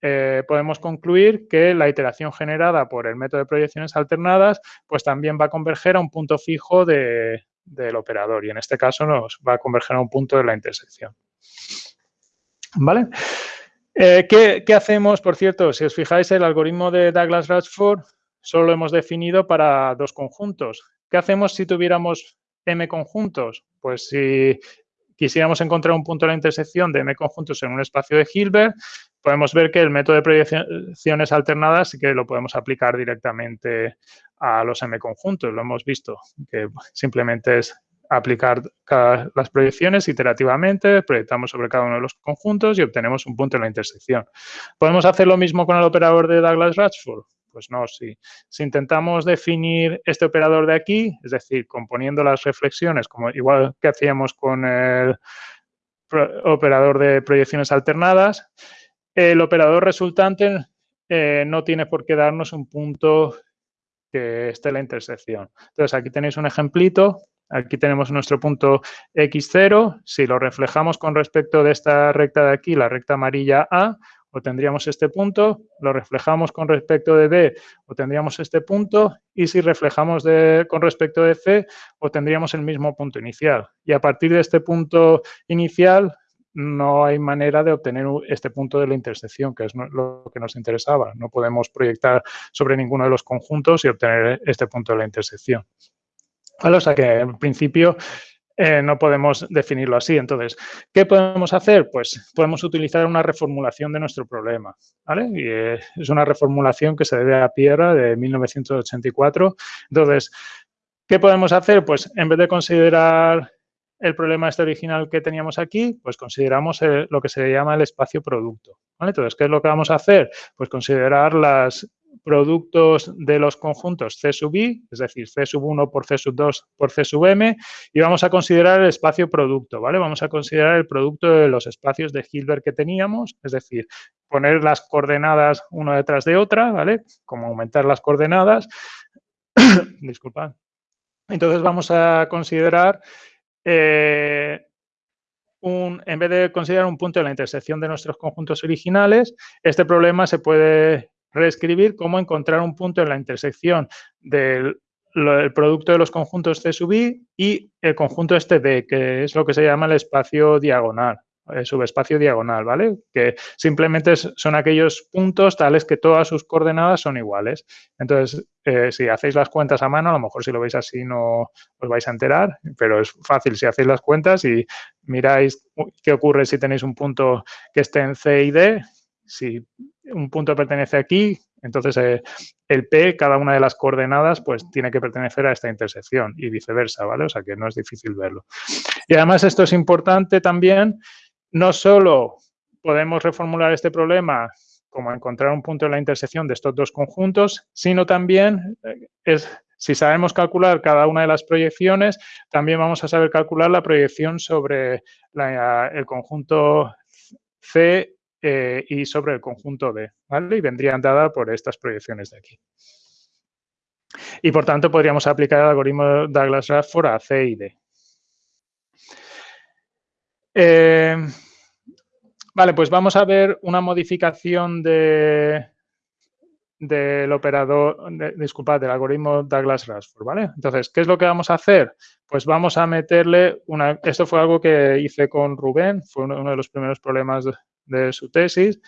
eh, podemos concluir que la iteración generada por el método de proyecciones alternadas, pues también va a converger a un punto fijo del operador y en este caso nos va a converger a un punto de la intersección. ¿Vale? Eh, ¿qué, ¿qué, hacemos? Por cierto, si os fijáis, el algoritmo de Douglas-Ratchford solo lo hemos definido para dos conjuntos. ¿Qué hacemos si tuviéramos m conjuntos? Pues si quisiéramos encontrar un punto de la intersección de m conjuntos en un espacio de Hilbert, podemos ver que el método de proyecciones alternadas sí que lo podemos aplicar directamente a los m conjuntos. Lo hemos visto, que simplemente es aplicar las proyecciones iterativamente, proyectamos sobre cada uno de los conjuntos y obtenemos un punto en la intersección. ¿Podemos hacer lo mismo con el operador de Douglas-Ratchford? Pues no, si, si intentamos definir este operador de aquí, es decir, componiendo las reflexiones, como igual que hacíamos con el operador de proyecciones alternadas, el operador resultante eh, no tiene por qué darnos un punto que esté en la intersección. Entonces, aquí tenéis un ejemplito. Aquí tenemos nuestro punto x0. Si lo reflejamos con respecto de esta recta de aquí, la recta amarilla A, obtendríamos este punto, lo reflejamos con respecto de D, obtendríamos este punto, y si reflejamos con respecto de C, obtendríamos el mismo punto inicial. Y a partir de este punto inicial, no hay manera de obtener este punto de la intersección, que es lo que nos interesaba. No podemos proyectar sobre ninguno de los conjuntos y obtener este punto de la intersección. O sea que en principio eh, no podemos definirlo así. Entonces, ¿qué podemos hacer? Pues podemos utilizar una reformulación de nuestro problema. Y, eh, es una reformulación que se debe a Pierre de 1984. Entonces, ¿qué podemos hacer? Pues en vez de considerar el problema este original que teníamos aquí, pues consideramos lo que se llama el espacio producto. Entonces, ¿qué es lo que vamos a hacer? Pues considerar los productos de los conjuntos C sub i, es decir, C sub 1 por C sub 2 por C sub m, y vamos a considerar el espacio producto, ¿vale? Vamos a considerar el producto de los espacios de Hilbert que teníamos, es decir, poner las coordenadas una detrás de otra, ¿vale? Como aumentar las coordenadas. Disculpad. Entonces vamos a considerar eh, en vez de considerar un punto de la intersección de nuestros conjuntos originales, este problema se puede reescribir como encontrar un punto en la intersección del producto de los conjuntos C sub i y el conjunto este D, que es lo que se llama el espacio diagonal. Eh, subespacio diagonal, ¿vale? Que simplemente son aquellos puntos tales que todas sus coordenadas son iguales. Entonces, eh, si hacéis las cuentas a mano, a lo mejor si lo veis así no os vais a enterar, pero es fácil si hacéis las cuentas y miráis qué ocurre si tenéis un punto que esté en C y D. Si un punto pertenece aquí, entonces eh, el P, cada una de las coordenadas, pues tiene que pertenecer a esta intersección y viceversa, ¿vale? O sea que no es difícil verlo. Y además esto es importante también no solo podemos reformular este problema como encontrar un punto en la intersección de estos dos conjuntos, sino también eh, es, si sabemos calcular cada una de las proyecciones, también vamos a saber calcular la proyección sobre el conjunto C eh, y sobre el conjunto D, ¿vale? Y vendrían dadas por estas proyecciones de aquí. Y por tanto podríamos aplicar el algoritmo Douglas-Radford a C y D. Eh, vale, pues vamos a ver una modificación de, del operador, disculpad, del algoritmo Douglas-Rasford, ¿vale? Entonces, ¿qué es lo que vamos a hacer? Pues vamos a meterle una... Esto fue algo que hice con Rubén, fue uno, de los primeros problemas de su tesis,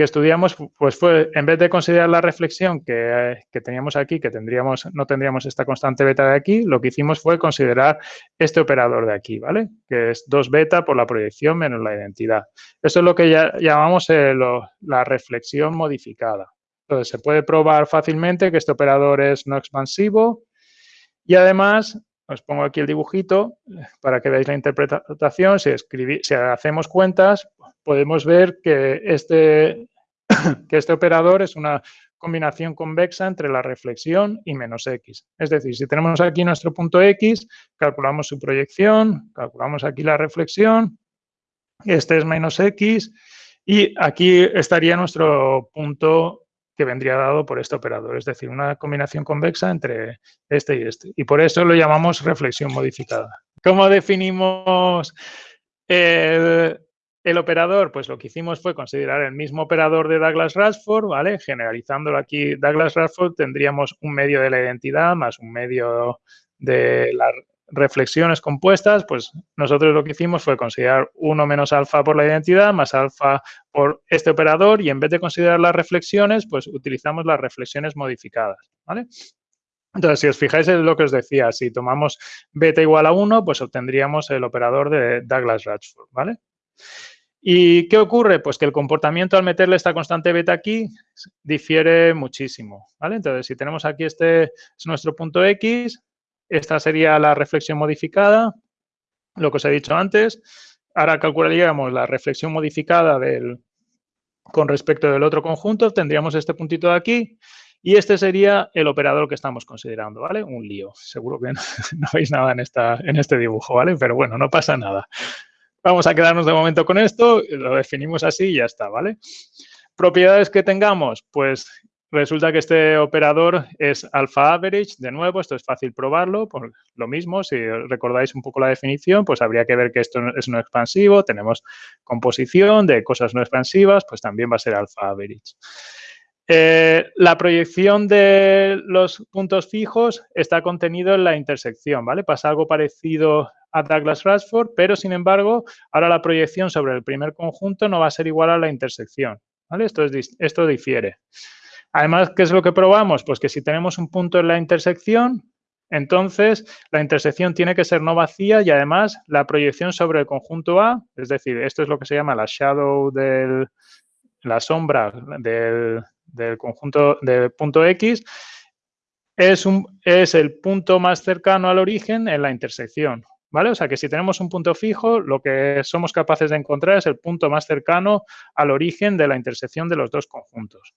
que estudiamos, pues fue, en vez de considerar la reflexión que, teníamos aquí, que tendríamos, no tendríamos esta constante beta de aquí, lo que hicimos fue considerar este operador de aquí, ¿vale? Que es 2 beta por la proyección menos la identidad. Esto es lo que ya llamamos eh, la reflexión modificada. Entonces, se puede probar fácilmente que este operador es no expansivo y además os pongo aquí el dibujito para que veáis la interpretación. Si, si hacemos cuentas, podemos ver que este, que este operador es una combinación convexa entre la reflexión y menos x. Es decir, si tenemos aquí nuestro punto x, calculamos su proyección, calculamos aquí la reflexión, este es menos x, y aquí estaría nuestro punto que vendría dado por este operador, es decir, una combinación convexa entre este y este. Y por eso lo llamamos reflexión modificada. ¿Cómo definimos el, operador, pues lo que hicimos fue considerar el mismo operador de Douglas-Radford, ¿vale? Generalizándolo aquí, Douglas-Radford tendríamos un medio de la identidad más un medio de las reflexiones compuestas, pues nosotros lo que hicimos fue considerar 1 menos alfa por la identidad más alfa por este operador y en vez de considerar las reflexiones, pues utilizamos las reflexiones modificadas. Entonces, si os fijáis en lo que os decía, si tomamos beta igual a 1, pues obtendríamos el operador de Douglas-Radford, ¿vale? ¿Y qué ocurre? Pues que el comportamiento al meterle esta constante beta aquí difiere muchísimo. Entonces, si tenemos aquí este es nuestro punto X, esta sería la reflexión modificada, lo que os he dicho antes. Ahora calcularíamos la reflexión modificada del, con respecto del otro conjunto, tendríamos este puntito de aquí y este sería el operador que estamos considerando, ¿vale? Un lío. Seguro que no, no veis nada en, esta, en este dibujo, ¿vale? Pero bueno, no pasa nada. Vamos a quedarnos de momento con esto, lo definimos así y ya está, ¿vale? Propiedades que tengamos, pues resulta que este operador es alpha average, de nuevo, esto es fácil probarlo, por lo mismo, si recordáis un poco la definición, pues habría que ver que esto es no expansivo, tenemos composición de cosas no expansivas, pues también va a ser alpha average. Eh, la proyección de los puntos fijos está contenido en la intersección, ¿vale? Pasa algo parecido a Douglas Rashford, pero sin embargo, ahora la proyección sobre el primer conjunto no va a ser igual a la intersección, ¿vale? Esto, es, esto difiere. Además, ¿qué es lo que probamos? Pues que si tenemos un punto en la intersección, entonces la intersección tiene que ser no vacía y además la proyección sobre el conjunto A, es decir, esto es lo que se llama la shadow del, la sombra del, del conjunto de punto X es, un, es el punto más cercano al origen en la intersección. ¿Vale? O sea que si tenemos un punto fijo, lo que somos capaces de encontrar es el punto más cercano al origen de la intersección de los dos conjuntos.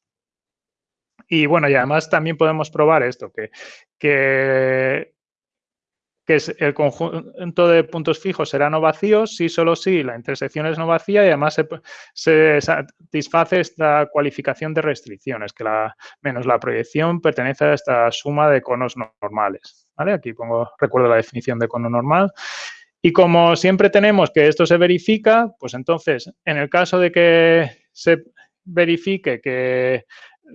Y bueno, y además también podemos probar esto, que, que que el conjunto de puntos fijos será no vacíos si solo si la intersección es no vacía y además se, satisface esta cualificación de restricciones, que la menos la proyección pertenece a esta suma de conos normales. ¿vale? Aquí pongo, recuerdo la definición de cono normal. Y como siempre tenemos que esto se verifica, pues entonces, en el caso de que se verifique que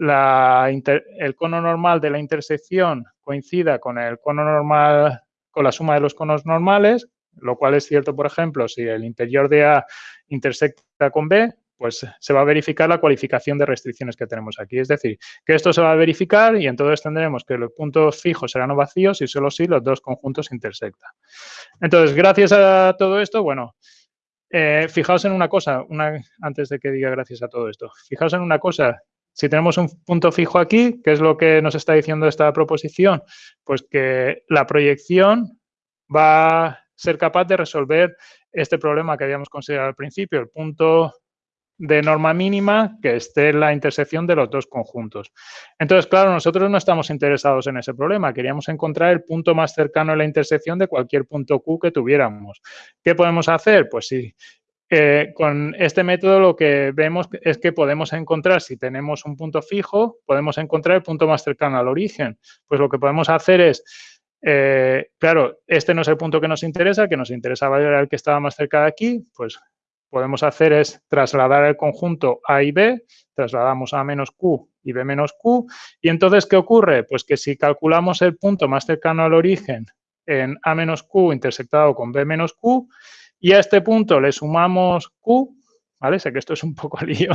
el cono normal de la intersección coincida con el cono normal la suma de los conos normales, lo cual es cierto, por ejemplo, si el interior de A intersecta con B, pues se va a verificar la cualificación de restricciones que tenemos aquí. Es decir, que esto se va a verificar y entonces tendremos que los puntos fijos serán vacíos y solo si los dos conjuntos intersectan. Entonces, gracias a todo esto, bueno, eh, fijaos en una cosa, una, antes de que diga gracias a todo esto, fijaos en una cosa, si tenemos un punto fijo aquí, ¿qué es lo que nos está diciendo esta proposición? Pues que la proyección va a ser capaz de resolver este problema que habíamos considerado al principio, el punto de norma mínima que esté en la intersección de los dos conjuntos. Entonces, claro, nosotros no estamos interesados en ese problema. Queríamos encontrar el punto más cercano a la intersección de cualquier punto Q que tuviéramos. ¿Qué podemos hacer? Pues si con este método lo que vemos es que podemos encontrar, si tenemos un punto fijo, podemos encontrar el punto más cercano al origen. Pues lo que podemos hacer es, eh, claro, este no es el punto que nos interesa, que nos interesaba era el que estaba más cerca de aquí, pues podemos hacer es trasladar el conjunto A y B, trasladamos A menos Q y B menos Q, y entonces, ¿qué ocurre? Pues que si calculamos el punto más cercano al origen en A menos Q intersectado con B menos Q, y a este punto le sumamos Q, ¿vale? Sé que esto es un poco lío.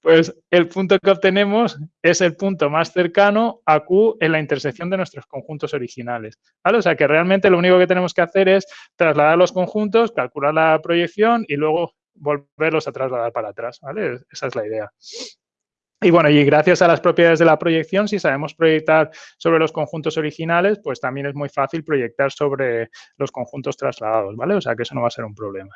Pues el punto que obtenemos es el punto más cercano a Q en la intersección de nuestros conjuntos originales, ¿vale? O sea que realmente lo único que tenemos que hacer es trasladar los conjuntos, calcular la proyección y luego volverlos a trasladar para atrás, ¿vale? Esa es la idea. Y bueno, y gracias a las propiedades de la proyección, si sabemos proyectar sobre los conjuntos originales, pues también es muy fácil proyectar sobre los conjuntos trasladados, ¿vale? O sea que eso no va a ser un problema.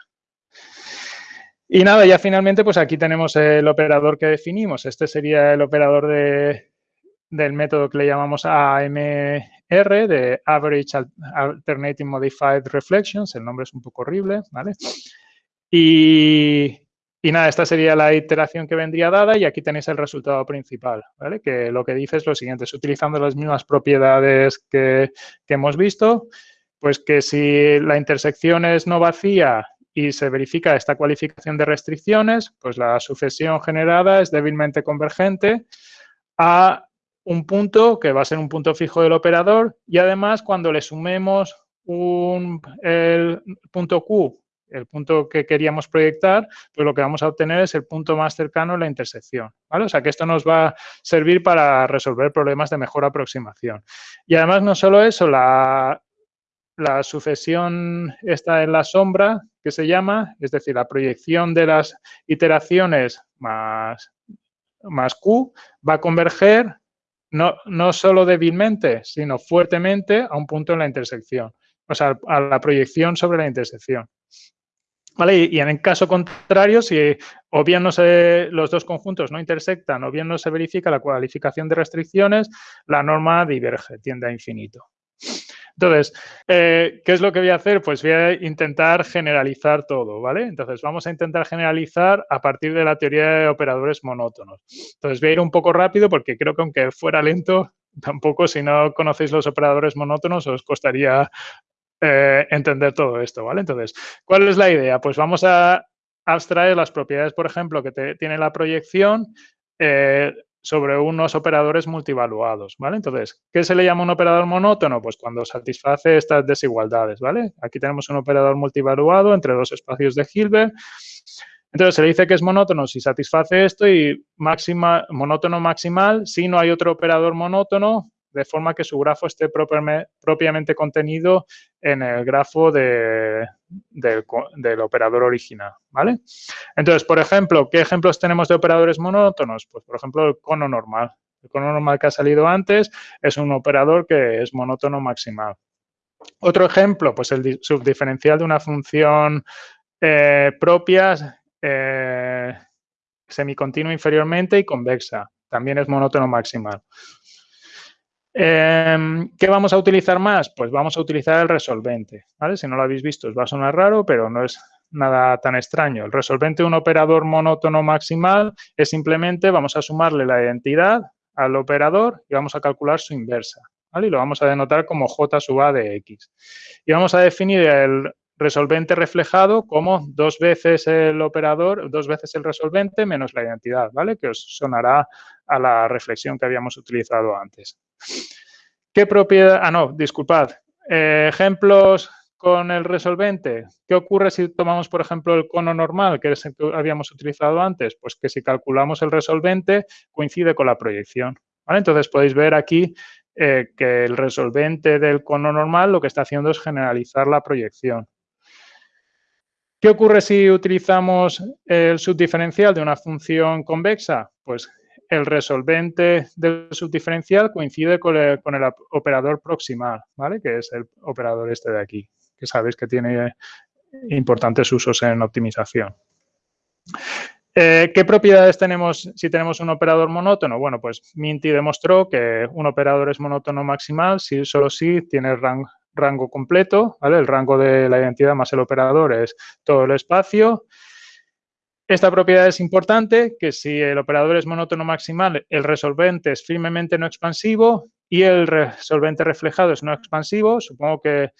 Y nada, ya finalmente, pues aquí tenemos el operador que definimos. Este sería el operador del método que le llamamos AMR, de Average Alternating Modified Reflections. El nombre es un poco horrible, ¿vale? Y, y nada, esta sería la iteración que vendría dada y aquí tenéis el resultado principal, ¿vale? Que lo que dice es lo siguiente, es utilizando las mismas propiedades que, hemos visto, pues que si la intersección es no vacía y se verifica esta cualificación de restricciones, pues la sucesión generada es débilmente convergente a un punto que va a ser un punto fijo del operador y además cuando le sumemos un, el punto Q el punto que queríamos proyectar, pues lo que vamos a obtener es el punto más cercano a la intersección. ¿vale? O sea que esto nos va a servir para resolver problemas de mejor aproximación. Y además no solo eso, la, sucesión está en la sombra, que se llama, es decir, la proyección de las iteraciones más, más Q va a converger no, no solo débilmente, sino fuertemente a un punto en la intersección, o sea, a la proyección sobre la intersección. Y, en el caso contrario, si o bien no se, los dos conjuntos no intersectan o bien no se verifica la cualificación de restricciones, la norma diverge, tiende a infinito. Entonces, eh, ¿qué es lo que voy a hacer? Pues voy a intentar generalizar todo, ¿vale? Entonces, vamos a intentar generalizar a partir de la teoría de operadores monótonos. Entonces, voy a ir un poco rápido porque creo que aunque fuera lento, tampoco si no conocéis los operadores monótonos os costaría eh, entender todo esto, ¿vale? Entonces, ¿cuál es la idea? Pues vamos a abstraer las propiedades, por ejemplo, que tiene la proyección eh, sobre unos operadores multivaluados, ¿vale? Entonces, ¿qué se le llama un operador monótono? Pues cuando satisface estas desigualdades, ¿vale? Aquí tenemos un operador multivaluado entre dos espacios de Hilbert. Entonces, se le dice que es monótono si satisface esto y máxima, monótono maximal si no hay otro operador monótono de forma que su grafo esté propiamente contenido en el grafo del, operador original, ¿vale? Entonces, por ejemplo, ¿qué ejemplos tenemos de operadores monótonos? Pues, por ejemplo, el cono normal. El cono normal que ha salido antes es un operador que es monótono maximal. Otro ejemplo, pues el subdiferencial de una función eh, propia eh, semicontinua inferiormente y convexa. También es monótono maximal. Em, ¿Qué vamos a utilizar más? Pues vamos a utilizar el resolvente. Si no lo habéis visto os va a sonar raro, pero no es nada tan extraño. El resolvente de un operador monótono maximal es simplemente vamos a sumarle la identidad al operador y vamos a calcular su inversa. Y lo vamos a denotar como j sub a de x. Y vamos a definir el resolvente reflejado como dos veces el operador, dos veces el resolvente menos la identidad, ¿vale? Que os sonará a la reflexión que habíamos utilizado antes. ¿Qué propiedad? Ah, no, disculpad. Eh, ejemplos con el resolvente. ¿Qué ocurre si tomamos, por ejemplo, el cono normal, que es el que habíamos utilizado antes? Pues que si calculamos el resolvente, coincide con la proyección. Entonces, podéis ver aquí eh, que el resolvente del cono normal lo que está haciendo es generalizar la proyección. ¿Qué ocurre si utilizamos el subdiferencial de una función convexa? Pues el resolvente del subdiferencial coincide con el, operador proximal, ¿vale? Que es el operador este de aquí, que sabéis que tiene importantes usos en optimización. Eh, ¿Qué propiedades tenemos si tenemos un operador monótono? Bueno, pues Minty demostró que un operador es monótono maximal si solo si tiene rango, rango completo, ¿vale? El rango de la identidad más el operador es todo el espacio. Esta propiedad es importante, que si el operador es monótono maximal, el resolvente es firmemente no expansivo y el resolvente reflejado es no expansivo. Supongo que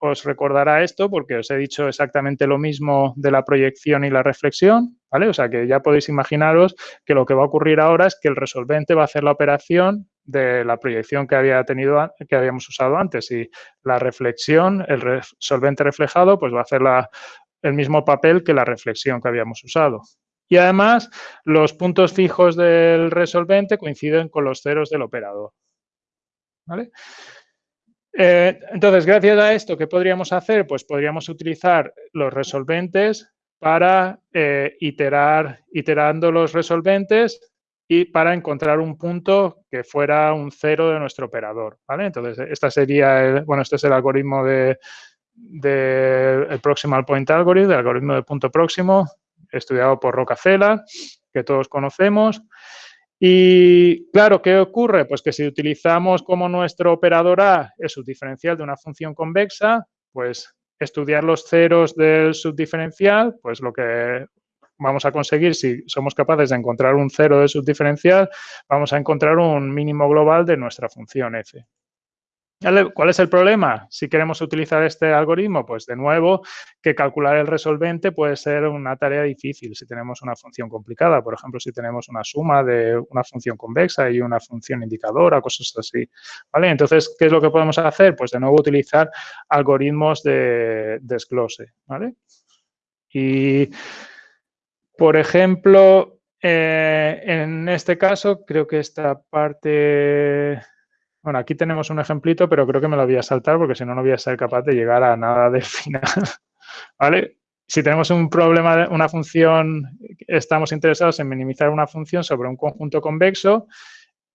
os recordará esto porque os he dicho exactamente lo mismo de la proyección y la reflexión, ¿vale? O sea que ya podéis imaginaros que lo que va a ocurrir ahora es que el resolvente va a hacer la operación de la proyección que, había tenido, que habíamos usado antes y la reflexión, el resolvente reflejado, pues va a hacer el mismo papel que la reflexión que habíamos usado. Y además, los puntos fijos del resolvente coinciden con los ceros del operador. Eh, entonces, gracias a esto, ¿qué podríamos hacer? Pues podríamos utilizar los resolventes para eh, iterar, iterando los resolventes y para encontrar un punto que fuera un cero de nuestro operador, ¿vale? Entonces, esta sería, el, bueno, este es el algoritmo de, el Proximal Point Algorithm, el algoritmo de punto próximo, estudiado por Rockefeller, que todos conocemos. Y claro, ¿qué ocurre? Pues que si utilizamos como nuestro operador A el subdiferencial de una función convexa, pues estudiar los ceros del subdiferencial, pues lo que vamos a conseguir, si somos capaces de encontrar un cero de subdiferencial, vamos a encontrar un mínimo global de nuestra función f. ¿Cuál es el problema? Si queremos utilizar este algoritmo, pues de nuevo, que calcular el resolvente puede ser una tarea difícil si tenemos una función complicada. Por ejemplo, si tenemos una suma de una función convexa y una función indicadora, cosas así. ¿Vale? Entonces, ¿qué es lo que podemos hacer? Pues de nuevo utilizar algoritmos de desglose. ¿vale? Y por ejemplo, eh, en este caso, creo que esta parte... Bueno, aquí tenemos un ejemplito, pero creo que me lo voy a saltar porque si no, no voy a ser capaz de llegar a nada del final. ¿Vale? Si tenemos un problema, una función, estamos interesados en minimizar una función sobre un conjunto convexo,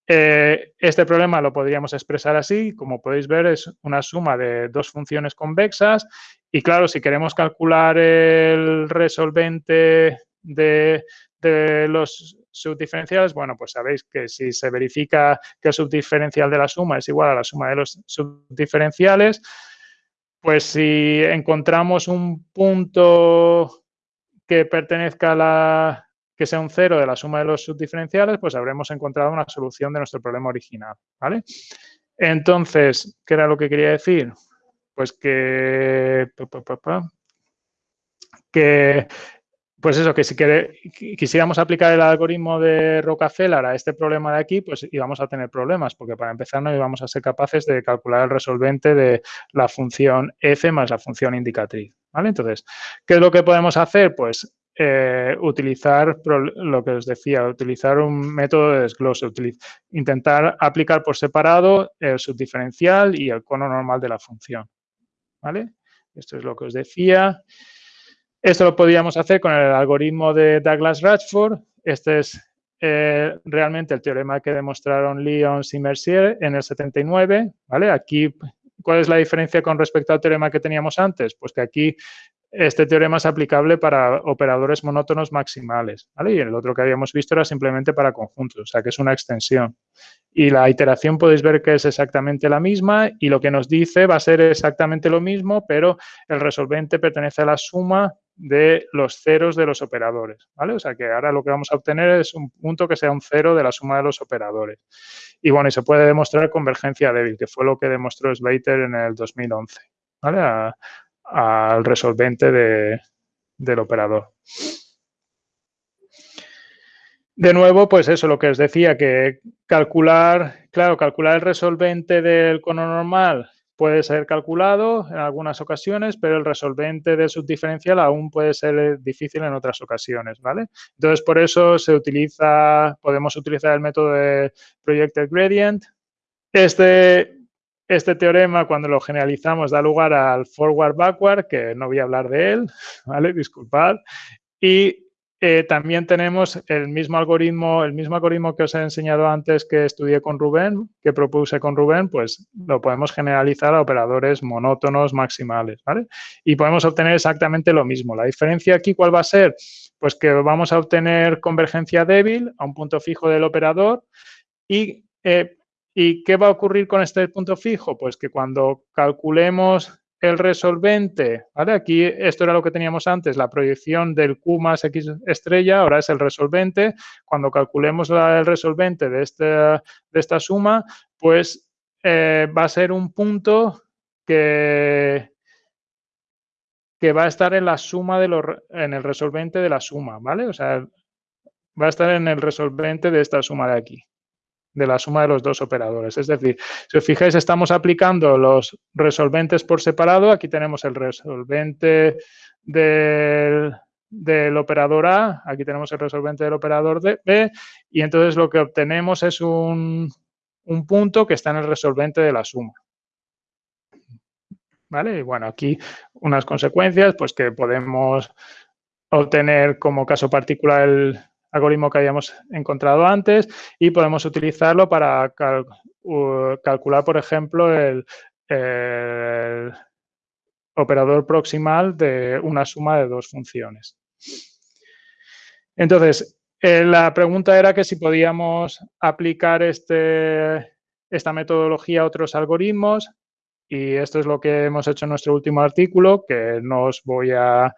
eh, este problema lo podríamos expresar así, como podéis ver es una suma de dos funciones convexas y claro, si queremos calcular el resolvente de, los subdiferenciales, bueno, pues sabéis que si se verifica que el subdiferencial de la suma es igual a la suma de los subdiferenciales, pues si encontramos un punto que pertenezca a la que sea un cero de la suma de los subdiferenciales, pues habremos encontrado una solución de nuestro problema original, ¿vale? Entonces, ¿qué era lo que quería decir? Pues que, que pues eso, que si quisiéramos aplicar el algoritmo de Rockefeller a este problema de aquí, pues íbamos a tener problemas, porque para empezar no íbamos a ser capaces de calcular el resolvente de la función f más la función indicatriz. ¿vale? Entonces, ¿qué es lo que podemos hacer? Pues eh, utilizar lo que os decía, utilizar un método de desglose, intentar aplicar por separado el subdiferencial y el cono normal de la función. ¿vale? Esto es lo que os decía. Esto lo podríamos hacer con el algoritmo de Douglas-Ratchford. Este es eh, realmente el teorema que demostraron Lyons y Mercier en el 79. ¿vale? Aquí, ¿cuál es la diferencia con respecto al teorema que teníamos antes? Pues que aquí este teorema es aplicable para operadores monótonos maximales. Y el otro que habíamos visto era simplemente para conjuntos, o sea que es una extensión. Y la iteración podéis ver que es exactamente la misma y lo que nos dice va a ser exactamente lo mismo, pero el resolvente pertenece a la suma de los ceros de los operadores, ¿vale? O sea que ahora lo que vamos a obtener es un punto que sea un cero de la suma de los operadores. Y bueno, y se puede demostrar convergencia débil, que fue lo que demostró Slater en el 2011, ¿vale? Al resolvente del operador. De nuevo, pues eso, lo que os decía, que calcular, claro, calcular el resolvente del cono normal puede ser calculado en algunas ocasiones, pero el resolvente del subdiferencial aún puede ser difícil en otras ocasiones, ¿vale? Entonces, por eso se utiliza, podemos utilizar el método de projected gradient. Este, este teorema, cuando lo generalizamos, da lugar al forward-backward, que no voy a hablar de él, ¿vale? Disculpad. Y eh, también tenemos el mismo algoritmo, el mismo algoritmo que os he enseñado antes que estudié con Rubén, que propuse con Rubén, pues lo podemos generalizar a operadores monótonos maximales, ¿vale? Y podemos obtener exactamente lo mismo. La diferencia aquí, ¿cuál va a ser? Pues que vamos a obtener convergencia débil a un punto fijo del operador y, eh, ¿y qué va a ocurrir con este punto fijo? Pues que cuando calculemos el resolvente, ¿vale? Aquí esto era lo que teníamos antes, la proyección del Q más X estrella, ahora es el resolvente. Cuando calculemos el resolvente de, este, de esta suma, pues eh, va a ser un punto que, que va a estar en la suma de los, en el resolvente de la suma, ¿vale? O sea, va a estar en el resolvente de esta suma de aquí de la suma de los dos operadores. Es decir, si os fijáis, estamos aplicando los resolventes por separado. Aquí tenemos el resolvente del, operador A, aquí tenemos el resolvente del operador B, y entonces lo que obtenemos es un, un punto que está en el resolvente de la suma. ¿Vale? Y bueno, aquí unas consecuencias, pues que podemos obtener como caso particular el, algoritmo que habíamos encontrado antes y podemos utilizarlo para calcular, por ejemplo, el, operador proximal de una suma de dos funciones. Entonces, eh, la pregunta era que si podíamos aplicar este, esta metodología a otros algoritmos y esto es lo que hemos hecho en nuestro último artículo, que no os voy a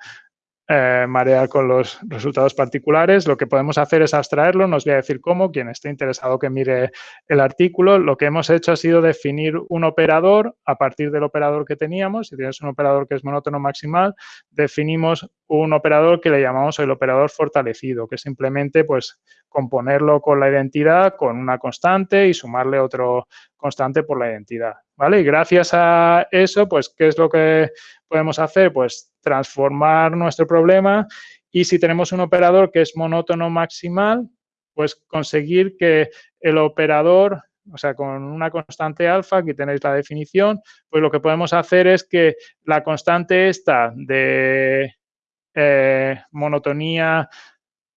eh, marear con los resultados particulares. Lo que podemos hacer es abstraerlo, no os voy a decir cómo, quien esté interesado que mire el artículo. Lo que hemos hecho ha sido definir un operador a partir del operador que teníamos. Si tienes un operador que es monótono maximal, definimos un operador que le llamamos el operador fortalecido, que es simplemente pues componerlo con la identidad, con una constante y sumarle otro constante por la identidad. ¿Vale? Y gracias a eso, pues, ¿qué es lo que podemos hacer? Pues transformar nuestro problema y si tenemos un operador que es monótono maximal, pues conseguir que el operador, o sea, con una constante alfa, aquí tenéis la definición, pues lo que podemos hacer es que la constante esta de eh, monotonía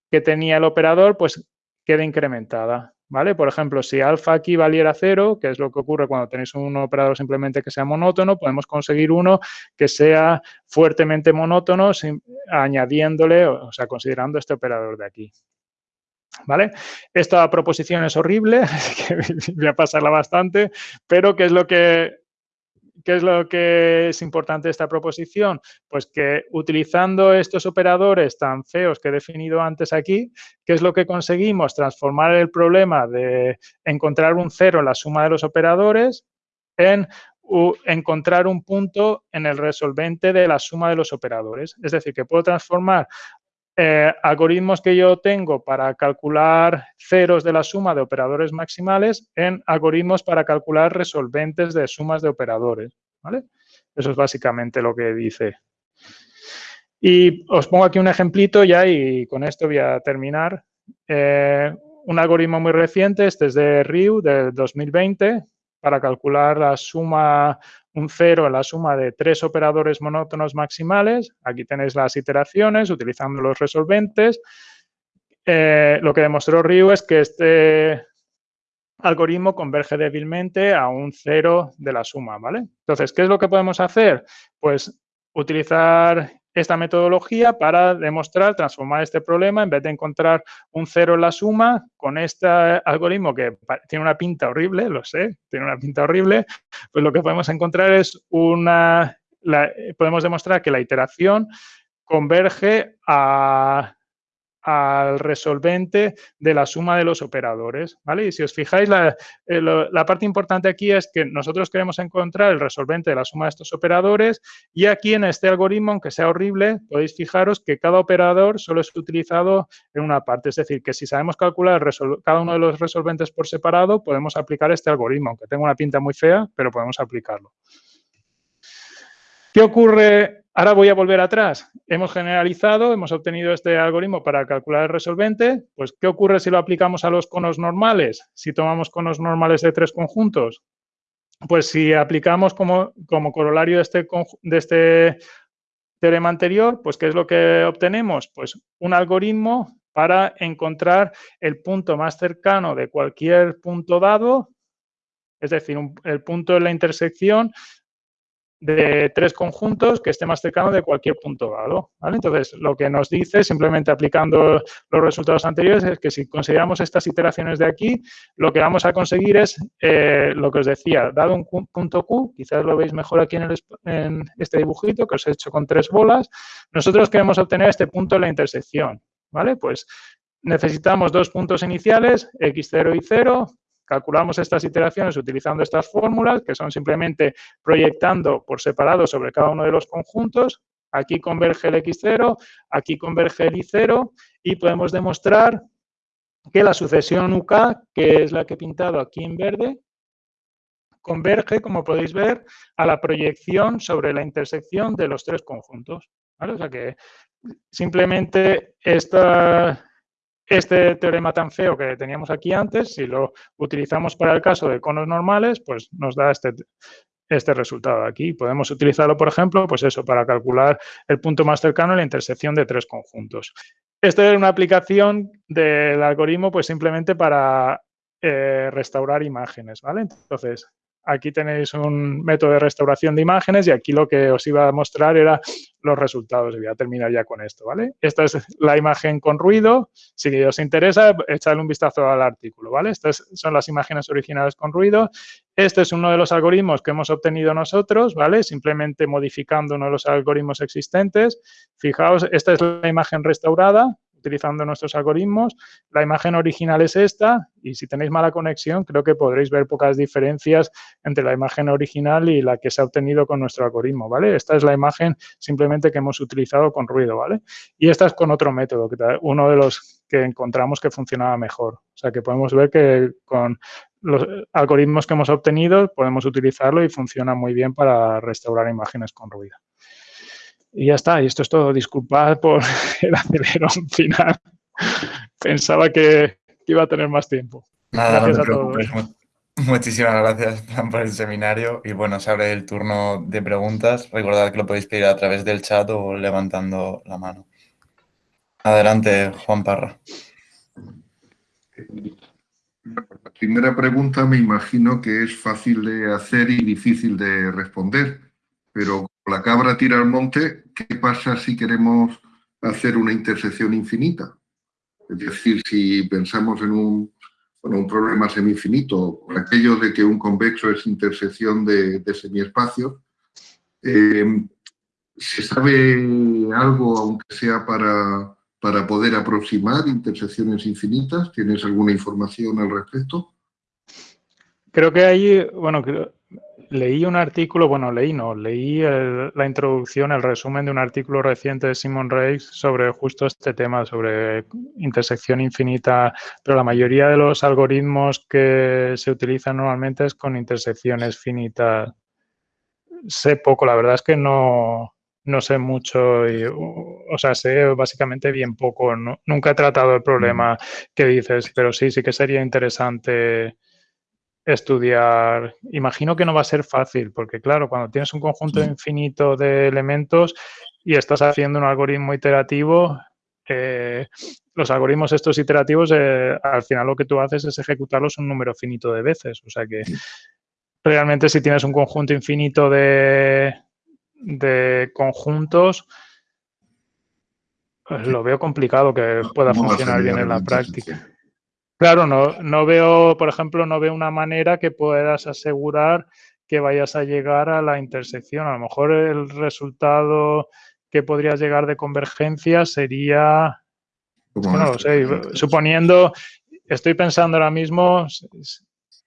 que tenía el operador, pues quede incrementada. ¿Vale? Por ejemplo, si alfa aquí valiera cero, que es lo que ocurre cuando tenéis un operador simplemente que sea monótono, podemos conseguir uno que sea fuertemente monótono añadiéndole, o sea, considerando este operador de aquí. ¿Vale? Esta proposición es horrible, que voy a pasarla bastante, pero ¿qué es lo que ¿Qué es lo que es importante esta proposición? Pues que utilizando estos operadores tan feos que he definido antes aquí, ¿qué es lo que conseguimos? Transformar el problema de encontrar un cero en la suma de los operadores en encontrar un punto en el resolvente de la suma de los operadores. Es decir, que puedo transformar eh, algoritmos que yo tengo para calcular ceros de la suma de operadores maximales en algoritmos para calcular resolventes de sumas de operadores. ¿vale? Eso es básicamente lo que dice. Y os pongo aquí un ejemplito ya y con esto voy a terminar. Eh, un algoritmo muy reciente, este es de RIU de 2020, para calcular la suma, un cero en la suma de tres operadores monótonos maximales. Aquí tenéis las iteraciones utilizando los resolventes. Eh, lo que demostró Ryu es que este algoritmo converge débilmente a un cero de la suma, ¿vale? Entonces, ¿qué es lo que podemos hacer? Pues utilizar esta metodología para demostrar, transformar este problema, en vez de encontrar un cero en la suma, con este algoritmo que tiene una pinta horrible, lo sé, tiene una pinta horrible, pues lo que podemos encontrar es una, podemos demostrar que la iteración converge a al resolvente de la suma de los operadores, ¿vale? Y si os fijáis, la, eh, la, parte importante aquí es que nosotros queremos encontrar el resolvente de la suma de estos operadores y aquí en este algoritmo, aunque sea horrible, podéis fijaros que cada operador solo es utilizado en una parte. Es decir, que si sabemos calcular cada uno de los resolventes por separado, podemos aplicar este algoritmo, aunque tenga una pinta muy fea, pero podemos aplicarlo. ¿Qué ocurre Ahora voy a volver atrás. Hemos generalizado, hemos obtenido este algoritmo para calcular el resolvente. Pues, ¿qué ocurre si lo aplicamos a los conos normales? Si tomamos conos normales de tres conjuntos. Pues si aplicamos como, como corolario de este, de este teorema anterior, pues ¿qué es lo que obtenemos? Pues un algoritmo para encontrar el punto más cercano de cualquier punto dado, es decir, el punto de la intersección de tres conjuntos que esté más cercano de cualquier punto dado. Entonces, lo que nos dice, simplemente aplicando los resultados anteriores, es que si consideramos estas iteraciones de aquí, lo que vamos a conseguir es eh, lo que os decía, dado un punto Q, quizás lo veis mejor aquí en, en este dibujito que os he hecho con tres bolas, nosotros queremos obtener este punto de la intersección. ¿Vale? Pues necesitamos dos puntos iniciales, x0 y 0, Calculamos estas iteraciones utilizando estas fórmulas, que son simplemente proyectando por separado sobre cada uno de los conjuntos. Aquí converge el x0, aquí converge el y0 y podemos demostrar que la sucesión UK, que es la que he pintado aquí en verde, converge, como podéis ver, a la proyección sobre la intersección de los tres conjuntos. O sea que simplemente esta, este teorema tan feo que teníamos aquí antes, si lo utilizamos para el caso de conos normales, pues nos da este, este resultado aquí. Podemos utilizarlo, por ejemplo, pues eso, para calcular el punto más cercano en la intersección de tres conjuntos. Esta es una aplicación del algoritmo, pues simplemente para eh, restaurar imágenes, ¿vale? Entonces, Aquí tenéis un método de restauración de imágenes y aquí lo que os iba a mostrar era los resultados. Voy a terminar ya con esto, ¿vale? Esta es la imagen con ruido. Si os interesa, echadle un vistazo al artículo, ¿vale? Estas son las imágenes originales con ruido. Este es uno de los algoritmos que hemos obtenido nosotros, ¿vale? Simplemente modificando uno de los algoritmos existentes. Fijaos, esta es la imagen restaurada utilizando nuestros algoritmos. La imagen original es esta y si tenéis mala conexión creo que podréis ver pocas diferencias entre la imagen original y la que se ha obtenido con nuestro algoritmo, ¿vale? Esta es la imagen simplemente que hemos utilizado con ruido, ¿vale? Y esta es con otro método, uno de los que encontramos que funcionaba mejor. O sea, que podemos ver que con los algoritmos que hemos obtenido podemos utilizarlo y funciona muy bien para restaurar imágenes con ruido. Y ya está, y esto es todo. Disculpad por el acelerón final. Pensaba que iba a tener más tiempo. Nada, gracias no a todos. Muchísimas gracias por el seminario y bueno, se abre el turno de preguntas. Recordad que lo podéis pedir a través del chat o levantando la mano. Adelante, Juan Parra. La primera pregunta me imagino que es fácil de hacer y difícil de responder, pero la cabra tira al monte, ¿qué pasa si queremos hacer una intersección infinita? Es decir, si pensamos en un, un problema semi-infinito, por aquello de que un convexo es intersección de, semiespacios, eh, ¿se sabe algo, aunque sea para, para poder aproximar intersecciones infinitas? ¿Tienes alguna información al respecto? Creo que ahí, bueno, leí un artículo, bueno, leí no, leí la introducción, el resumen de un artículo reciente de Simon Reis sobre justo este tema, sobre intersección infinita, pero la mayoría de los algoritmos que se utilizan normalmente es con intersecciones finitas. Sé poco, la verdad es que no, no sé mucho, y, o sea, sé básicamente bien poco. nunca he tratado el problema que dices, pero sí, sí que sería interesante estudiar. Imagino que no va a ser fácil, porque claro, cuando tienes un conjunto infinito de elementos y estás haciendo un algoritmo iterativo, eh, los algoritmos estos iterativos, eh, al final lo que tú haces es ejecutarlos un número finito de veces. O sea que realmente si tienes un conjunto infinito de, de conjuntos, pues lo veo complicado que pueda funcionar bien en la práctica. Claro, no, no veo, por ejemplo, no veo una manera que puedas asegurar que vayas a llegar a la intersección. A lo mejor el resultado que podrías llegar de convergencia sería, no sé, suponiendo, estoy pensando ahora mismo,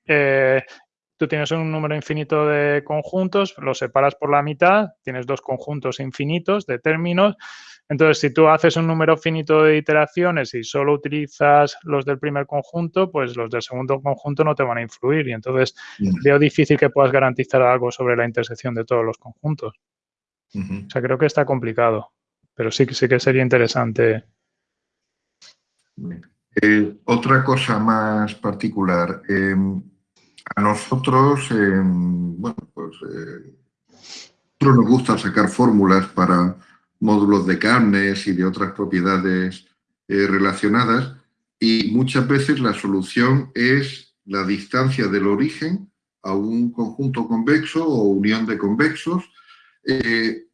eh, tú tienes un número infinito de conjuntos, los separas por la mitad, tienes dos conjuntos infinitos de términos, entonces, si tú haces un número finito de iteraciones y solo utilizas los del primer conjunto, pues los del segundo conjunto no te van a influir. Y entonces veo difícil que puedas garantizar algo sobre la intersección de todos los conjuntos. O sea, creo que está complicado, pero sí, sí que sería interesante. Eh, otra cosa más particular. Em, a nosotros, em, bueno, pues eh, nos gusta sacar fórmulas para módulos de carnes y de otras propiedades eh, relacionadas y muchas veces la solución es la distancia del origen a un conjunto convexo o unión de convexos. Eh,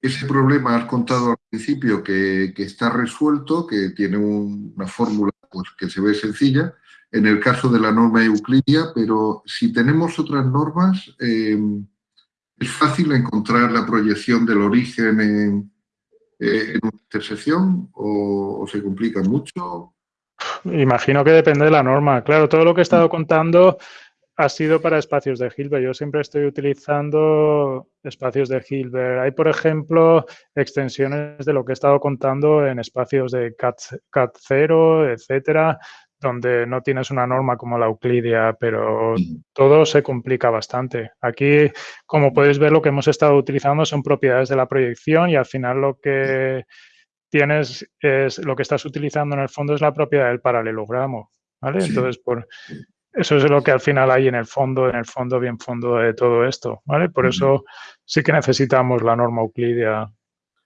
ese problema has contado al principio que, está resuelto, que tiene una fórmula pues, que se ve sencilla, en el caso de la norma euclidia, pero si tenemos otras normas, eh, ¿Es fácil encontrar la proyección del origen en, eh, una intersección o, se complica mucho? Imagino que depende de la norma. Claro, todo lo que he estado contando ha sido para espacios de Hilbert. Yo siempre estoy utilizando espacios de Hilbert. Hay, por ejemplo, extensiones de lo que he estado contando en espacios de CAT, CAT 0, etcétera, donde no tienes una norma como la Euclidia, pero todo se complica bastante. Aquí, como podéis ver, lo que hemos estado utilizando son propiedades de la proyección y al final lo que tienes es, lo que estás utilizando en el fondo es la propiedad del paralelogramo, ¿vale? Entonces, por, eso es lo que al final hay en el fondo, en el fondo, bien fondo de todo esto, ¿vale? Por eso sí que necesitamos la norma Euclidia.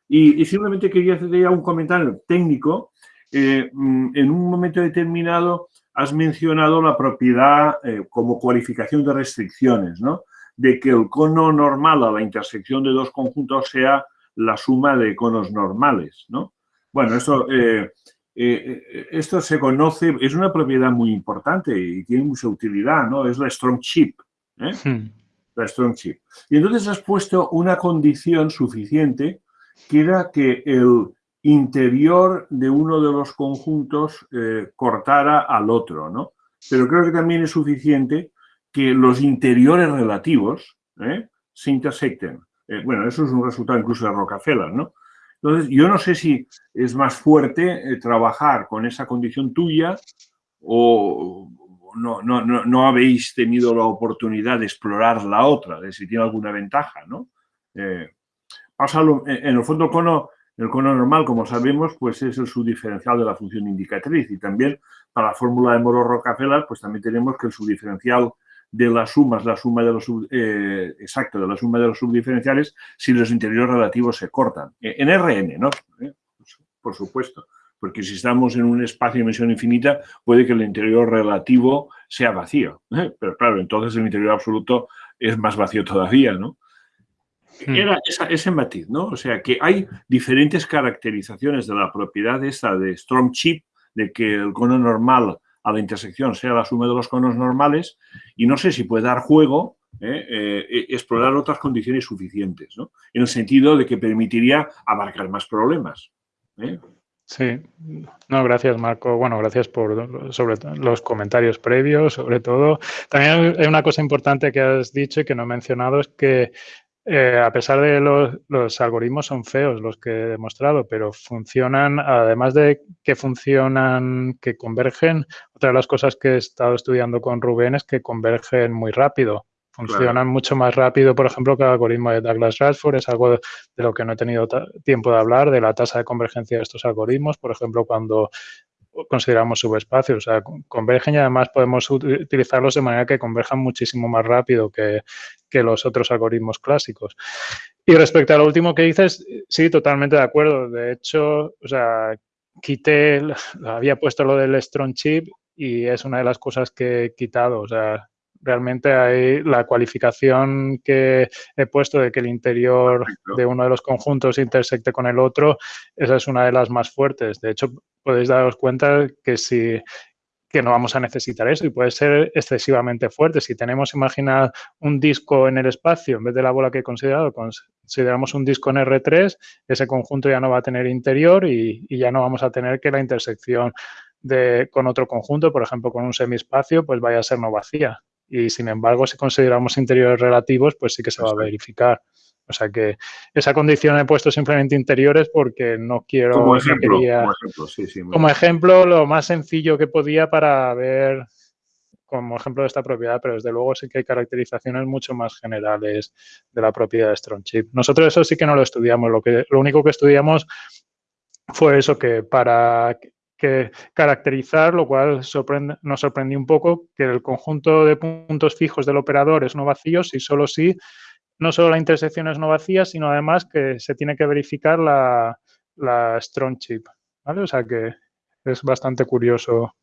Y, y simplemente quería hacer ya un comentario técnico eh, mm, en un momento determinado has mencionado la propiedad eh, como cualificación de restricciones, ¿no? De que el cono normal a la intersección de dos conjuntos sea la suma de conos normales, ¿no? Bueno, esto, eh, esto se conoce, es una propiedad muy importante y tiene mucha utilidad, ¿no? Es la strong chip, hmm. La strong chip. Y entonces has puesto una condición suficiente que era que el interior de uno de los conjuntos eh, cortara al otro, ¿no? Pero creo que también es suficiente que los interiores relativos ¿eh? se intersecten. Eh, bueno, eso es un resultado incluso de Rockefeller, ¿no? Entonces, yo no sé si es más fuerte trabajar con esa condición tuya o no, no, no, no, habéis tenido la oportunidad de explorar la otra, de si tiene alguna ventaja, ¿no? en, en el fondo, cono el cono normal, como sabemos, pues es el subdiferencial de la función indicatriz y también para la fórmula de Moro-Rockefeller, pues también tenemos que el subdiferencial de las sumas, la suma de los eh, exacto, de la suma de los subdiferenciales si los interiores relativos se cortan. E, en RN, ¿no? Eh, pues, por supuesto. Porque si estamos en un espacio de dimensión infinita, puede que el interior relativo sea vacío. ¿eh? Pero claro, entonces el interior absoluto es más vacío todavía, ¿no? Hmm. Era ese matiz, ¿no? O sea, que hay diferentes caracterizaciones de la propiedad esta de strong chip de que el cono normal a la intersección sea la suma de los conos normales y no sé si puede dar juego ¿eh? Eh, explorar otras condiciones suficientes, ¿no? En el sentido de que permitiría abarcar más problemas. ¿eh? Sí, no, gracias Marco. Bueno, gracias por sobre los comentarios previos, sobre todo. También hay una cosa importante que has dicho y que no he mencionado, es que eh, a pesar de los, los, algoritmos son feos los que he demostrado, pero funcionan, además de que funcionan, que convergen, otra de las cosas que he estado estudiando con Rubén es que convergen muy rápido. Funcionan mucho más rápido, por ejemplo, que el algoritmo de Douglas Radford. Es algo de, lo que no he tenido tiempo de hablar, de la tasa de convergencia de estos algoritmos. Por ejemplo, cuando consideramos subespacios, o sea, convergen y además podemos utilizarlos de manera que converjan muchísimo más rápido que, que los otros algoritmos clásicos. Y respecto a lo último que dices, sí, totalmente de acuerdo. De hecho, o sea, quité, había puesto lo del strong chip y es una de las cosas que he quitado. O sea, realmente hay la cualificación que he puesto de que el interior de uno de los conjuntos intersecte con el otro, esa es una de las más fuertes. De hecho, podéis daros cuenta que si que no vamos a necesitar eso y puede ser excesivamente fuerte. Si tenemos, imaginar un disco en el espacio, en vez de la bola que he considerado, consideramos un disco en R3, ese conjunto ya no va a tener interior y, y ya no vamos a tener que la intersección de, con otro conjunto, por ejemplo, con un semiespacio, pues vaya a ser no vacía y sin embargo, si consideramos interiores relativos, pues sí que se va a verificar. O sea que esa condición he puesto simplemente interiores porque no quiero... Como ejemplo, como, ejemplo lo más sencillo que podía para ver como ejemplo de esta propiedad, pero desde luego sí que hay caracterizaciones mucho más generales de la propiedad de Strong Chip. Nosotros eso sí que no lo estudiamos, lo, que, lo único que estudiamos fue eso, que para que caracterizar, lo cual nos sorprendió un poco que el conjunto de puntos fijos del operador es no vacío si solo si no solo la intersección es no vacía, sino además que se tiene que verificar la, strong chip. ¿vale? O sea que es bastante curioso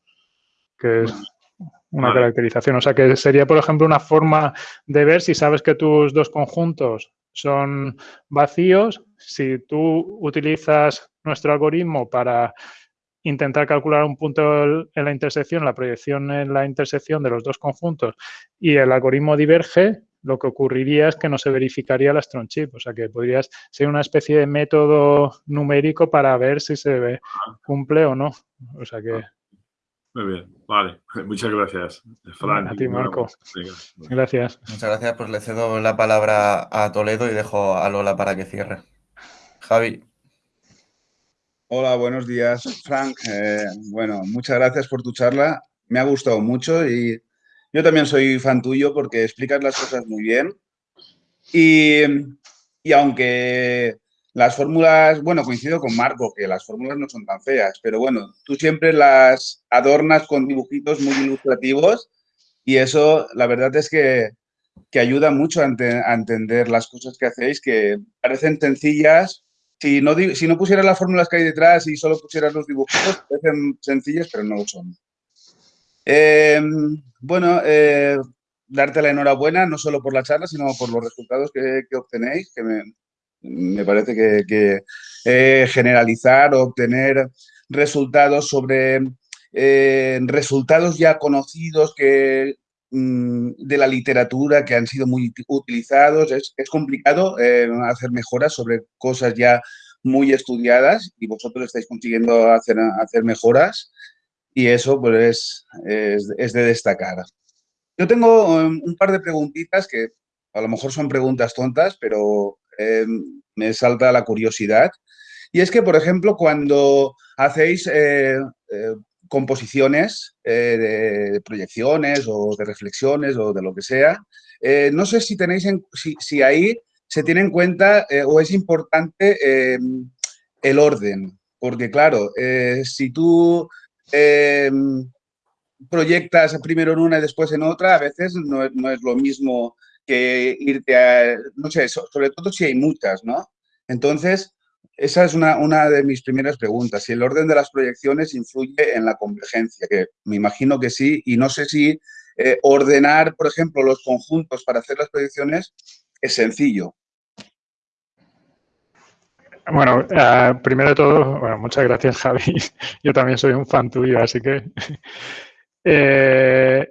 que es una caracterización. O sea que sería, por ejemplo, una forma de ver si sabes que tus dos conjuntos son vacíos, si tú utilizas nuestro algoritmo para intentar calcular un punto en la intersección, la proyección en la intersección de los dos conjuntos y el algoritmo diverge, lo que ocurriría es que no se verificaría la strong chip. O sea que podrías ser una especie de método numérico para ver si se cumple o no. O sea que... Muy bien, vale. Muchas gracias, Fran. A ti, Marco. Gracias. Muchas gracias. Pues le cedo la palabra a Toledo y dejo a Lola para que cierre. Javi. Hola, buenos días, Frank. Eh, bueno, muchas gracias por tu charla. Me ha gustado mucho y yo también soy fan tuyo porque explicas las cosas muy bien. Y, y aunque las fórmulas, bueno, coincido con Marco, que las fórmulas no son tan feas, pero bueno, tú siempre las adornas con dibujitos muy ilustrativos y eso, la verdad es que, que ayuda mucho a, a entender las cosas que hacéis, que parecen sencillas, si no, si no pusieras las fórmulas que hay detrás y solo pusieras los dibujitos, parecen sencillas, pero no lo son. Em, bueno, eh, darte la enhorabuena, no solo por la charla, sino por los resultados que, obtenéis, que me, parece que, eh, generalizar o obtener resultados sobre eh, resultados ya conocidos que de la literatura que han sido muy utilizados. Es, complicado eh, hacer mejoras sobre cosas ya muy estudiadas y vosotros estáis consiguiendo hacer, hacer mejoras y eso pues es, es, de destacar. Yo tengo um, un par de preguntitas que a lo mejor son preguntas tontas, pero eh, me salta la curiosidad. Y es que, por ejemplo, cuando hacéis eh, composiciones eh, de proyecciones o de reflexiones o de lo que sea. Eh, no sé si tenéis si, ahí se tiene en cuenta eh, o es importante em, el orden, porque claro, si tú em, proyectas primero en una y después en otra, a veces no, no, es lo mismo que irte a, no sé, sobre todo si hay muchas, ¿no? Entonces, esa es una, de mis primeras preguntas. Si el orden de las proyecciones influye en la convergencia, que me imagino que sí, y no sé si eh, ordenar, por ejemplo, los conjuntos para hacer las proyecciones es sencillo. Bueno, uh, primero de todo, bueno, muchas gracias Javi. Yo también soy un fan tuyo, así que... Eh,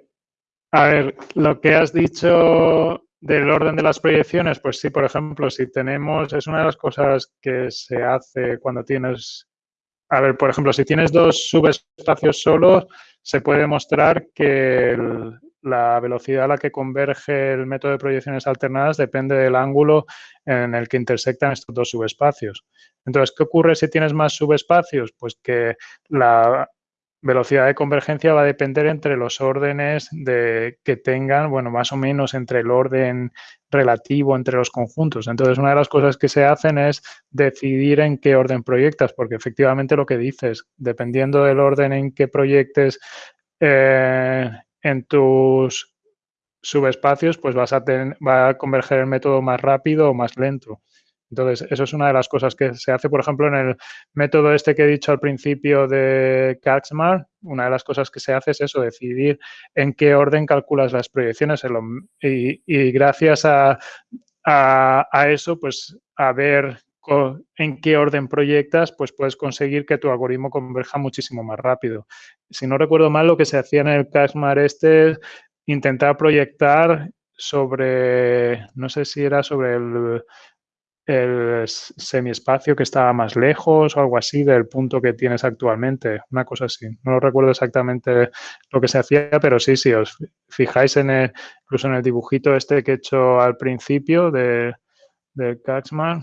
a ver, lo que has dicho del orden de las proyecciones, pues sí, por ejemplo, si tenemos, es una de las cosas que se hace cuando tienes, a ver, por ejemplo, si tienes dos subespacios solos, se puede mostrar que el, la velocidad a la que converge el método de proyecciones alternadas depende del ángulo en el que intersectan estos dos subespacios. Entonces, ¿qué ocurre si tienes más subespacios? Pues que la velocidad de convergencia va a depender entre los órdenes de, que tengan, bueno, más o menos entre el orden relativo entre los conjuntos. Entonces, una de las cosas que se hacen es decidir en qué orden proyectas, porque efectivamente lo que dices, dependiendo del orden en que proyectes eh, en tus subespacios, pues vas a tener, va a converger el método más rápido o más lento. Entonces, eso es una de las cosas que se hace, por ejemplo, en el método este que he dicho al principio de Kaczmar, una de las cosas que se hace es eso, decidir en qué orden calculas las proyecciones y, gracias a, eso, pues a ver en qué orden proyectas, pues puedes conseguir que tu algoritmo converja muchísimo más rápido. Si no recuerdo mal, lo que se hacía en el CASMAR este es intentar proyectar sobre, no sé si era sobre el, el semiespacio que estaba más lejos o algo así del punto que tienes actualmente, una cosa así. No recuerdo exactamente lo que se hacía, pero sí, si os fijáis en el, incluso en el dibujito este que he hecho al principio de, del Kaczmar,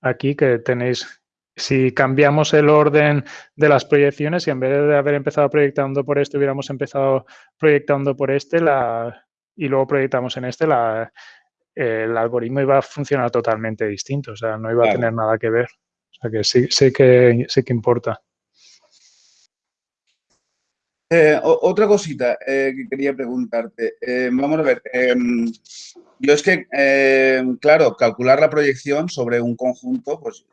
aquí que tenéis, si cambiamos el orden de las proyecciones y en vez de haber empezado proyectando por este, hubiéramos empezado proyectando por este la, y luego proyectamos en este, la, el algoritmo iba a funcionar totalmente distinto, o sea, no iba a tener nada que ver. O sea, que sí, sí, que, sí que importa. Eh, otra cosita eh, que quería preguntarte. Eh, vamos a ver. Em, yo es que, em, claro, calcular la proyección sobre un conjunto, pues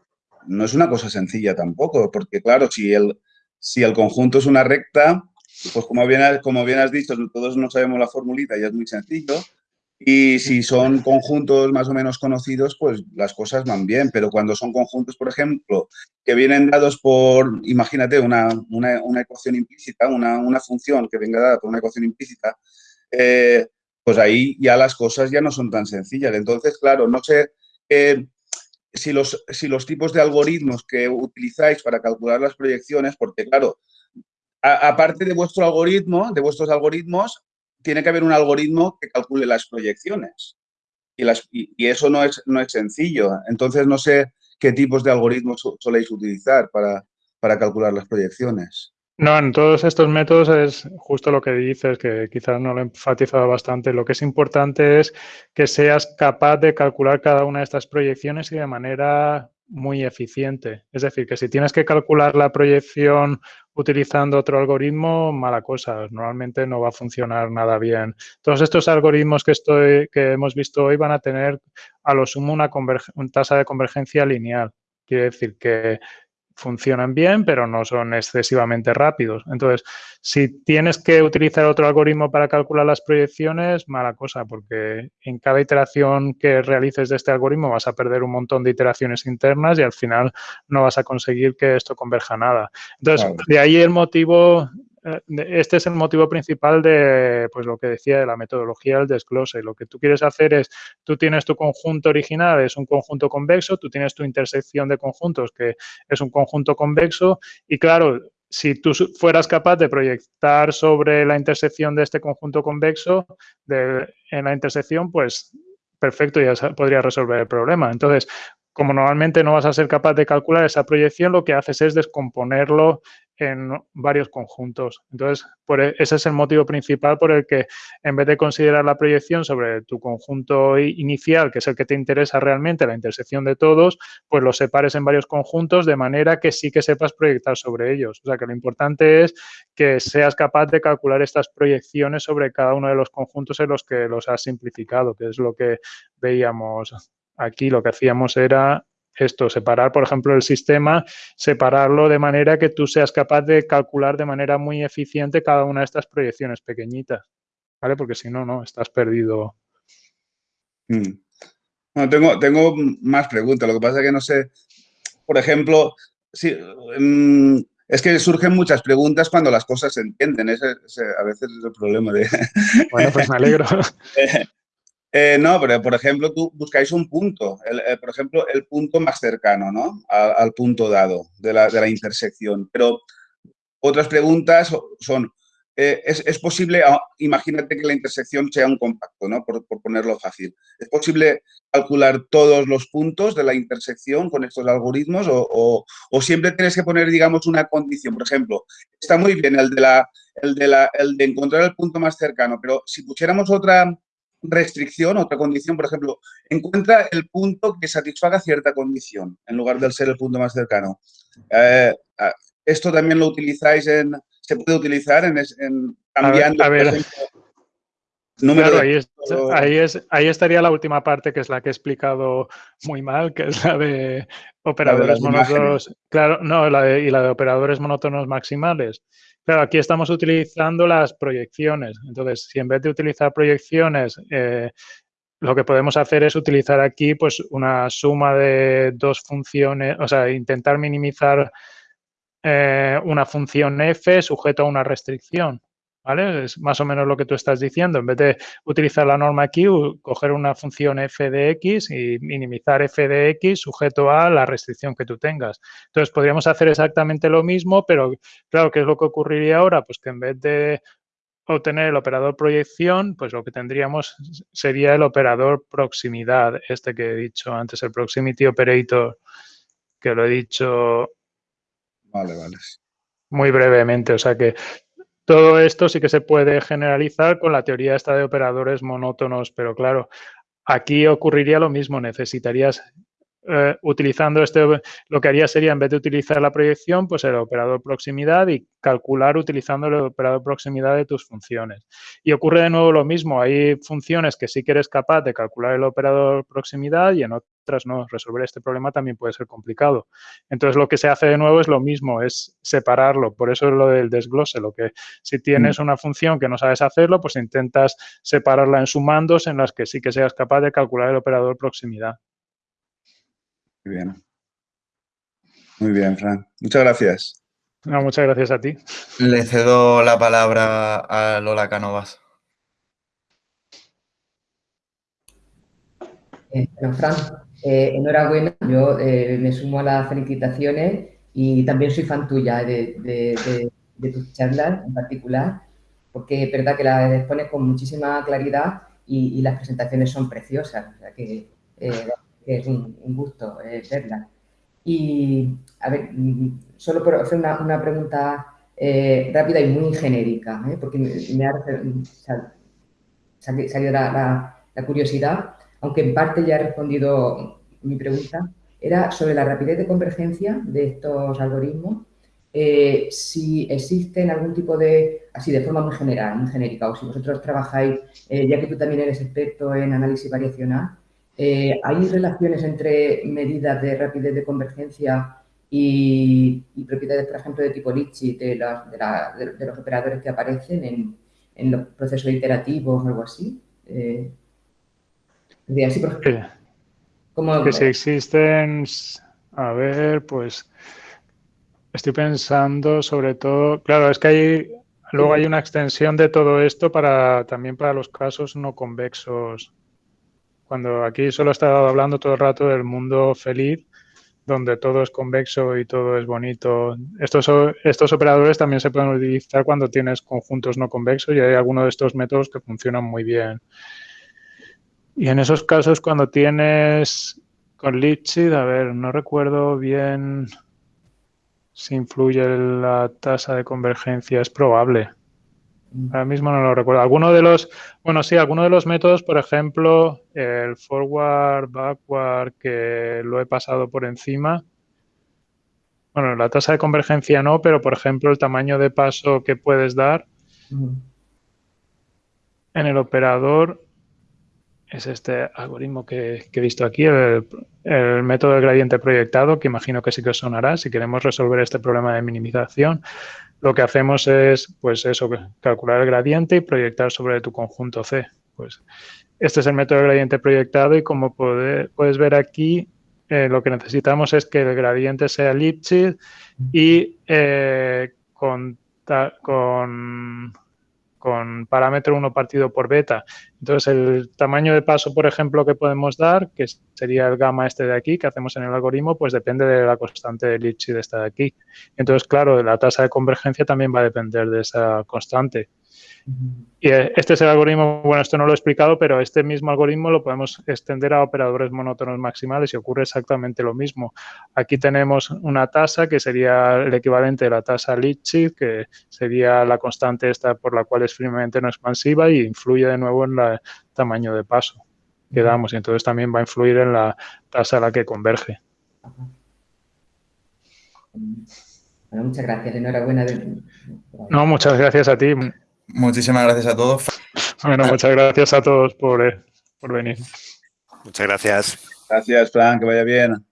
no es una cosa sencilla tampoco, porque claro, si el, si el conjunto es una recta, pues como bien, como bien has dicho, todos no sabemos la formulita y es muy sencillo, y si son conjuntos más o menos conocidos, pues las cosas van bien. Pero cuando son conjuntos, por ejemplo, que vienen dados por, imagínate, una, una, ecuación implícita, una, una, función que venga dada por una ecuación implícita, eh, pues ahí ya las cosas ya no son tan sencillas. Entonces, claro, no sé eh, si, los, si los tipos de algoritmos que utilizáis para calcular las proyecciones, porque claro, aparte de vuestro algoritmo, de vuestros algoritmos, tiene que haber un algoritmo que calcule las proyecciones. Y, eso no es, no es sencillo. Entonces, no sé qué tipos de algoritmos soléis utilizar para, para calcular las proyecciones. No, en todos estos métodos es justo lo que dices, que quizás no lo he enfatizado bastante. Lo que es importante es que seas capaz de calcular cada una de estas proyecciones y de manera muy eficiente. Es decir, que si tienes que calcular la proyección utilizando otro algoritmo, mala cosa. Normalmente no va a funcionar nada bien. Todos estos algoritmos que, estoy, que hemos visto hoy van a tener a lo sumo una, una tasa de convergencia lineal. Quiere decir que funcionan bien, pero no son excesivamente rápidos. Entonces, si tienes que utilizar otro algoritmo para calcular las proyecciones, mala cosa, porque en cada iteración que realices de este algoritmo vas a perder un montón de iteraciones internas y al final no vas a conseguir que esto converja nada. Entonces, de ahí el motivo este es el motivo principal de pues lo que decía de la metodología del desglose. Lo que tú quieres hacer es, tú tienes tu conjunto original, es un conjunto convexo, tú tienes tu intersección de conjuntos, que es un conjunto convexo, y claro, si tú fueras capaz de proyectar sobre la intersección de este conjunto convexo, de, en la intersección, pues perfecto, ya podría resolver el problema. Entonces, como normalmente no vas a ser capaz de calcular esa proyección, lo que haces es descomponerlo en varios conjuntos. Entonces, por e, ese es el motivo principal por el que en vez de considerar la proyección sobre tu conjunto inicial, que es el que te interesa realmente, la intersección de todos, pues los separes en varios conjuntos de manera que sí que sepas proyectar sobre ellos. O sea, que lo importante es que seas capaz de calcular estas proyecciones sobre cada uno de los conjuntos en los que los has simplificado, que es lo que veíamos aquí. Lo que hacíamos era esto, separar, por ejemplo, el sistema, separarlo de manera que tú seas capaz de calcular de manera muy eficiente cada una de estas proyecciones pequeñitas, ¿vale? Porque si no, no, estás perdido. Mm. No, tengo, tengo más preguntas. Lo que pasa es que no sé, por ejemplo, si, mm, es que surgen muchas preguntas cuando las cosas se entienden. Ese, a veces es el problema de... Bueno, pues me alegro. Eh, no, pero por ejemplo, tú buscáis un punto, eh, por ejemplo, el punto más cercano, ¿no? Al, punto dado de la, de la, intersección. Pero otras preguntas son, eh, es, posible, ah, imagínate que la intersección sea un compacto, ¿no? Por, ponerlo fácil. ¿Es posible calcular todos los puntos de la intersección con estos algoritmos o, o, siempre tienes que poner, digamos, una condición? Por ejemplo, está muy bien el de, la, el, de la, el de encontrar el punto más cercano, pero si pusiéramos otra restricción, otra condición, por ejemplo, encuentra el punto que satisfaga cierta condición en lugar de ser el punto más cercano. Eh, esto también lo utilizáis en, se puede utilizar en, en cambiando, a ver, Claro, ahí, ahí, es, ahí estaría la última parte, que es la que he explicado muy mal, que es la de operadores monótonos. Claro, no, la y la de operadores monótonos maximales. Claro, aquí estamos utilizando las proyecciones. Entonces, si en vez de utilizar proyecciones, eh, lo que podemos hacer es utilizar aquí pues una suma de dos funciones, o sea, intentar minimizar eh, una función f sujeto a una restricción. ¿Vale? Es más o menos lo que tú estás diciendo. En vez de utilizar la norma aquí, coger una función f de x y minimizar f de x sujeto a la restricción que tú tengas. Entonces, podríamos hacer exactamente lo mismo, pero claro, ¿qué es lo que ocurriría ahora? Pues que en vez de obtener el operador proyección, pues lo que tendríamos sería el operador proximidad, este que he dicho antes, el proximity operator, que lo he dicho Vale, vale. Muy brevemente, o sea que todo esto sí que se puede generalizar con la teoría esta de operadores monótonos, pero claro, aquí ocurriría lo mismo, necesitarías eh, utilizando este, lo que haría sería, en vez de utilizar la proyección, pues el operador proximidad y calcular utilizando el operador proximidad de tus funciones. Y ocurre de nuevo lo mismo, hay funciones que sí que eres capaz de calcular el operador proximidad y en otras no. Resolver este problema también puede ser complicado. Entonces, lo que se hace de nuevo es lo mismo, es separarlo. Por eso es lo del desglose, lo que si tienes mm. una función que no sabes hacerlo, pues intentas separarla en sumandos en las que sí que seas capaz de calcular el operador proximidad. Muy bien. Muy bien, Fran. Muchas gracias. No, muchas gracias a ti. Le cedo la palabra a Lola Canovas. Eh, Fran, eh, enhorabuena. Yo eh, me sumo a las felicitaciones y también soy fan tuya de, tus charlas en particular, porque es verdad que las expones con muchísima claridad y, las presentaciones son preciosas. O sea que que es un, gusto eh, verla. Y, a ver, mm, solo por hacer una, pregunta eh, rápida y muy genérica, ¿eh? porque me, ha salido la, curiosidad, aunque en parte ya he respondido mi pregunta, era sobre la rapidez de convergencia de estos algoritmos, si existen algún tipo de, así de forma muy general, muy genérica, o si vosotros trabajáis, ya que tú también eres experto en análisis variacional, eh, ¿Hay relaciones entre medidas de rapidez de convergencia y, propiedades, por ejemplo, de tipo Litchi de, los operadores que aparecen en, los procesos iterativos o algo así? Así por que si existen, a ver, pues estoy pensando sobre todo, claro, es que hay, luego hay una extensión de todo esto para también para los casos no convexos cuando aquí solo he estado hablando todo el rato del mundo feliz, donde todo es convexo y todo es bonito. Estos, estos operadores también se pueden utilizar cuando tienes conjuntos no convexos y hay algunos de estos métodos que funcionan muy bien. Y en esos casos, cuando tienes con Lipschitz, a ver, no recuerdo bien si influye la tasa de convergencia, es probable. Ahora mismo no lo recuerdo. Alguno de los, bueno, sí, alguno de los métodos, por ejemplo, el forward, backward, que lo he pasado por encima. Bueno, la tasa de convergencia no, pero por ejemplo, el tamaño de paso que puedes dar en el operador es este algoritmo que, he visto aquí, el, método de gradiente proyectado, que imagino que sí que sonará si queremos resolver este problema de minimización lo que hacemos es, pues eso, calcular el gradiente y proyectar sobre tu conjunto C. Pues este es el método de gradiente proyectado y como puedes ver aquí, eh, lo que necesitamos es que el gradiente sea Lipschitz y eh, con, con, con, parámetro 1 partido por beta. Entonces, el tamaño de paso, por ejemplo, que podemos dar, que sería el gamma este de aquí, que hacemos en el algoritmo, pues depende de la constante de Lipschitz esta de aquí. Entonces, claro, la tasa de convergencia también va a depender de esa constante. Y eh, este es el algoritmo, bueno, esto no lo he explicado, pero este mismo algoritmo lo podemos extender a operadores monótonos maximales y ocurre exactamente lo mismo. Aquí tenemos una tasa que sería el equivalente de la tasa Lipschitz, que sería la constante esta por la cual es firmemente no expansiva y influye de nuevo en el tamaño de paso que damos y entonces también va a influir en la tasa a la que converge. Bueno, muchas gracias, enhorabuena. No, muchas gracias a ti. Muchísimas gracias a todos. Bueno, muchas gracias a todos por, eh, por venir. Muchas gracias. Gracias, Fran, que vaya bien.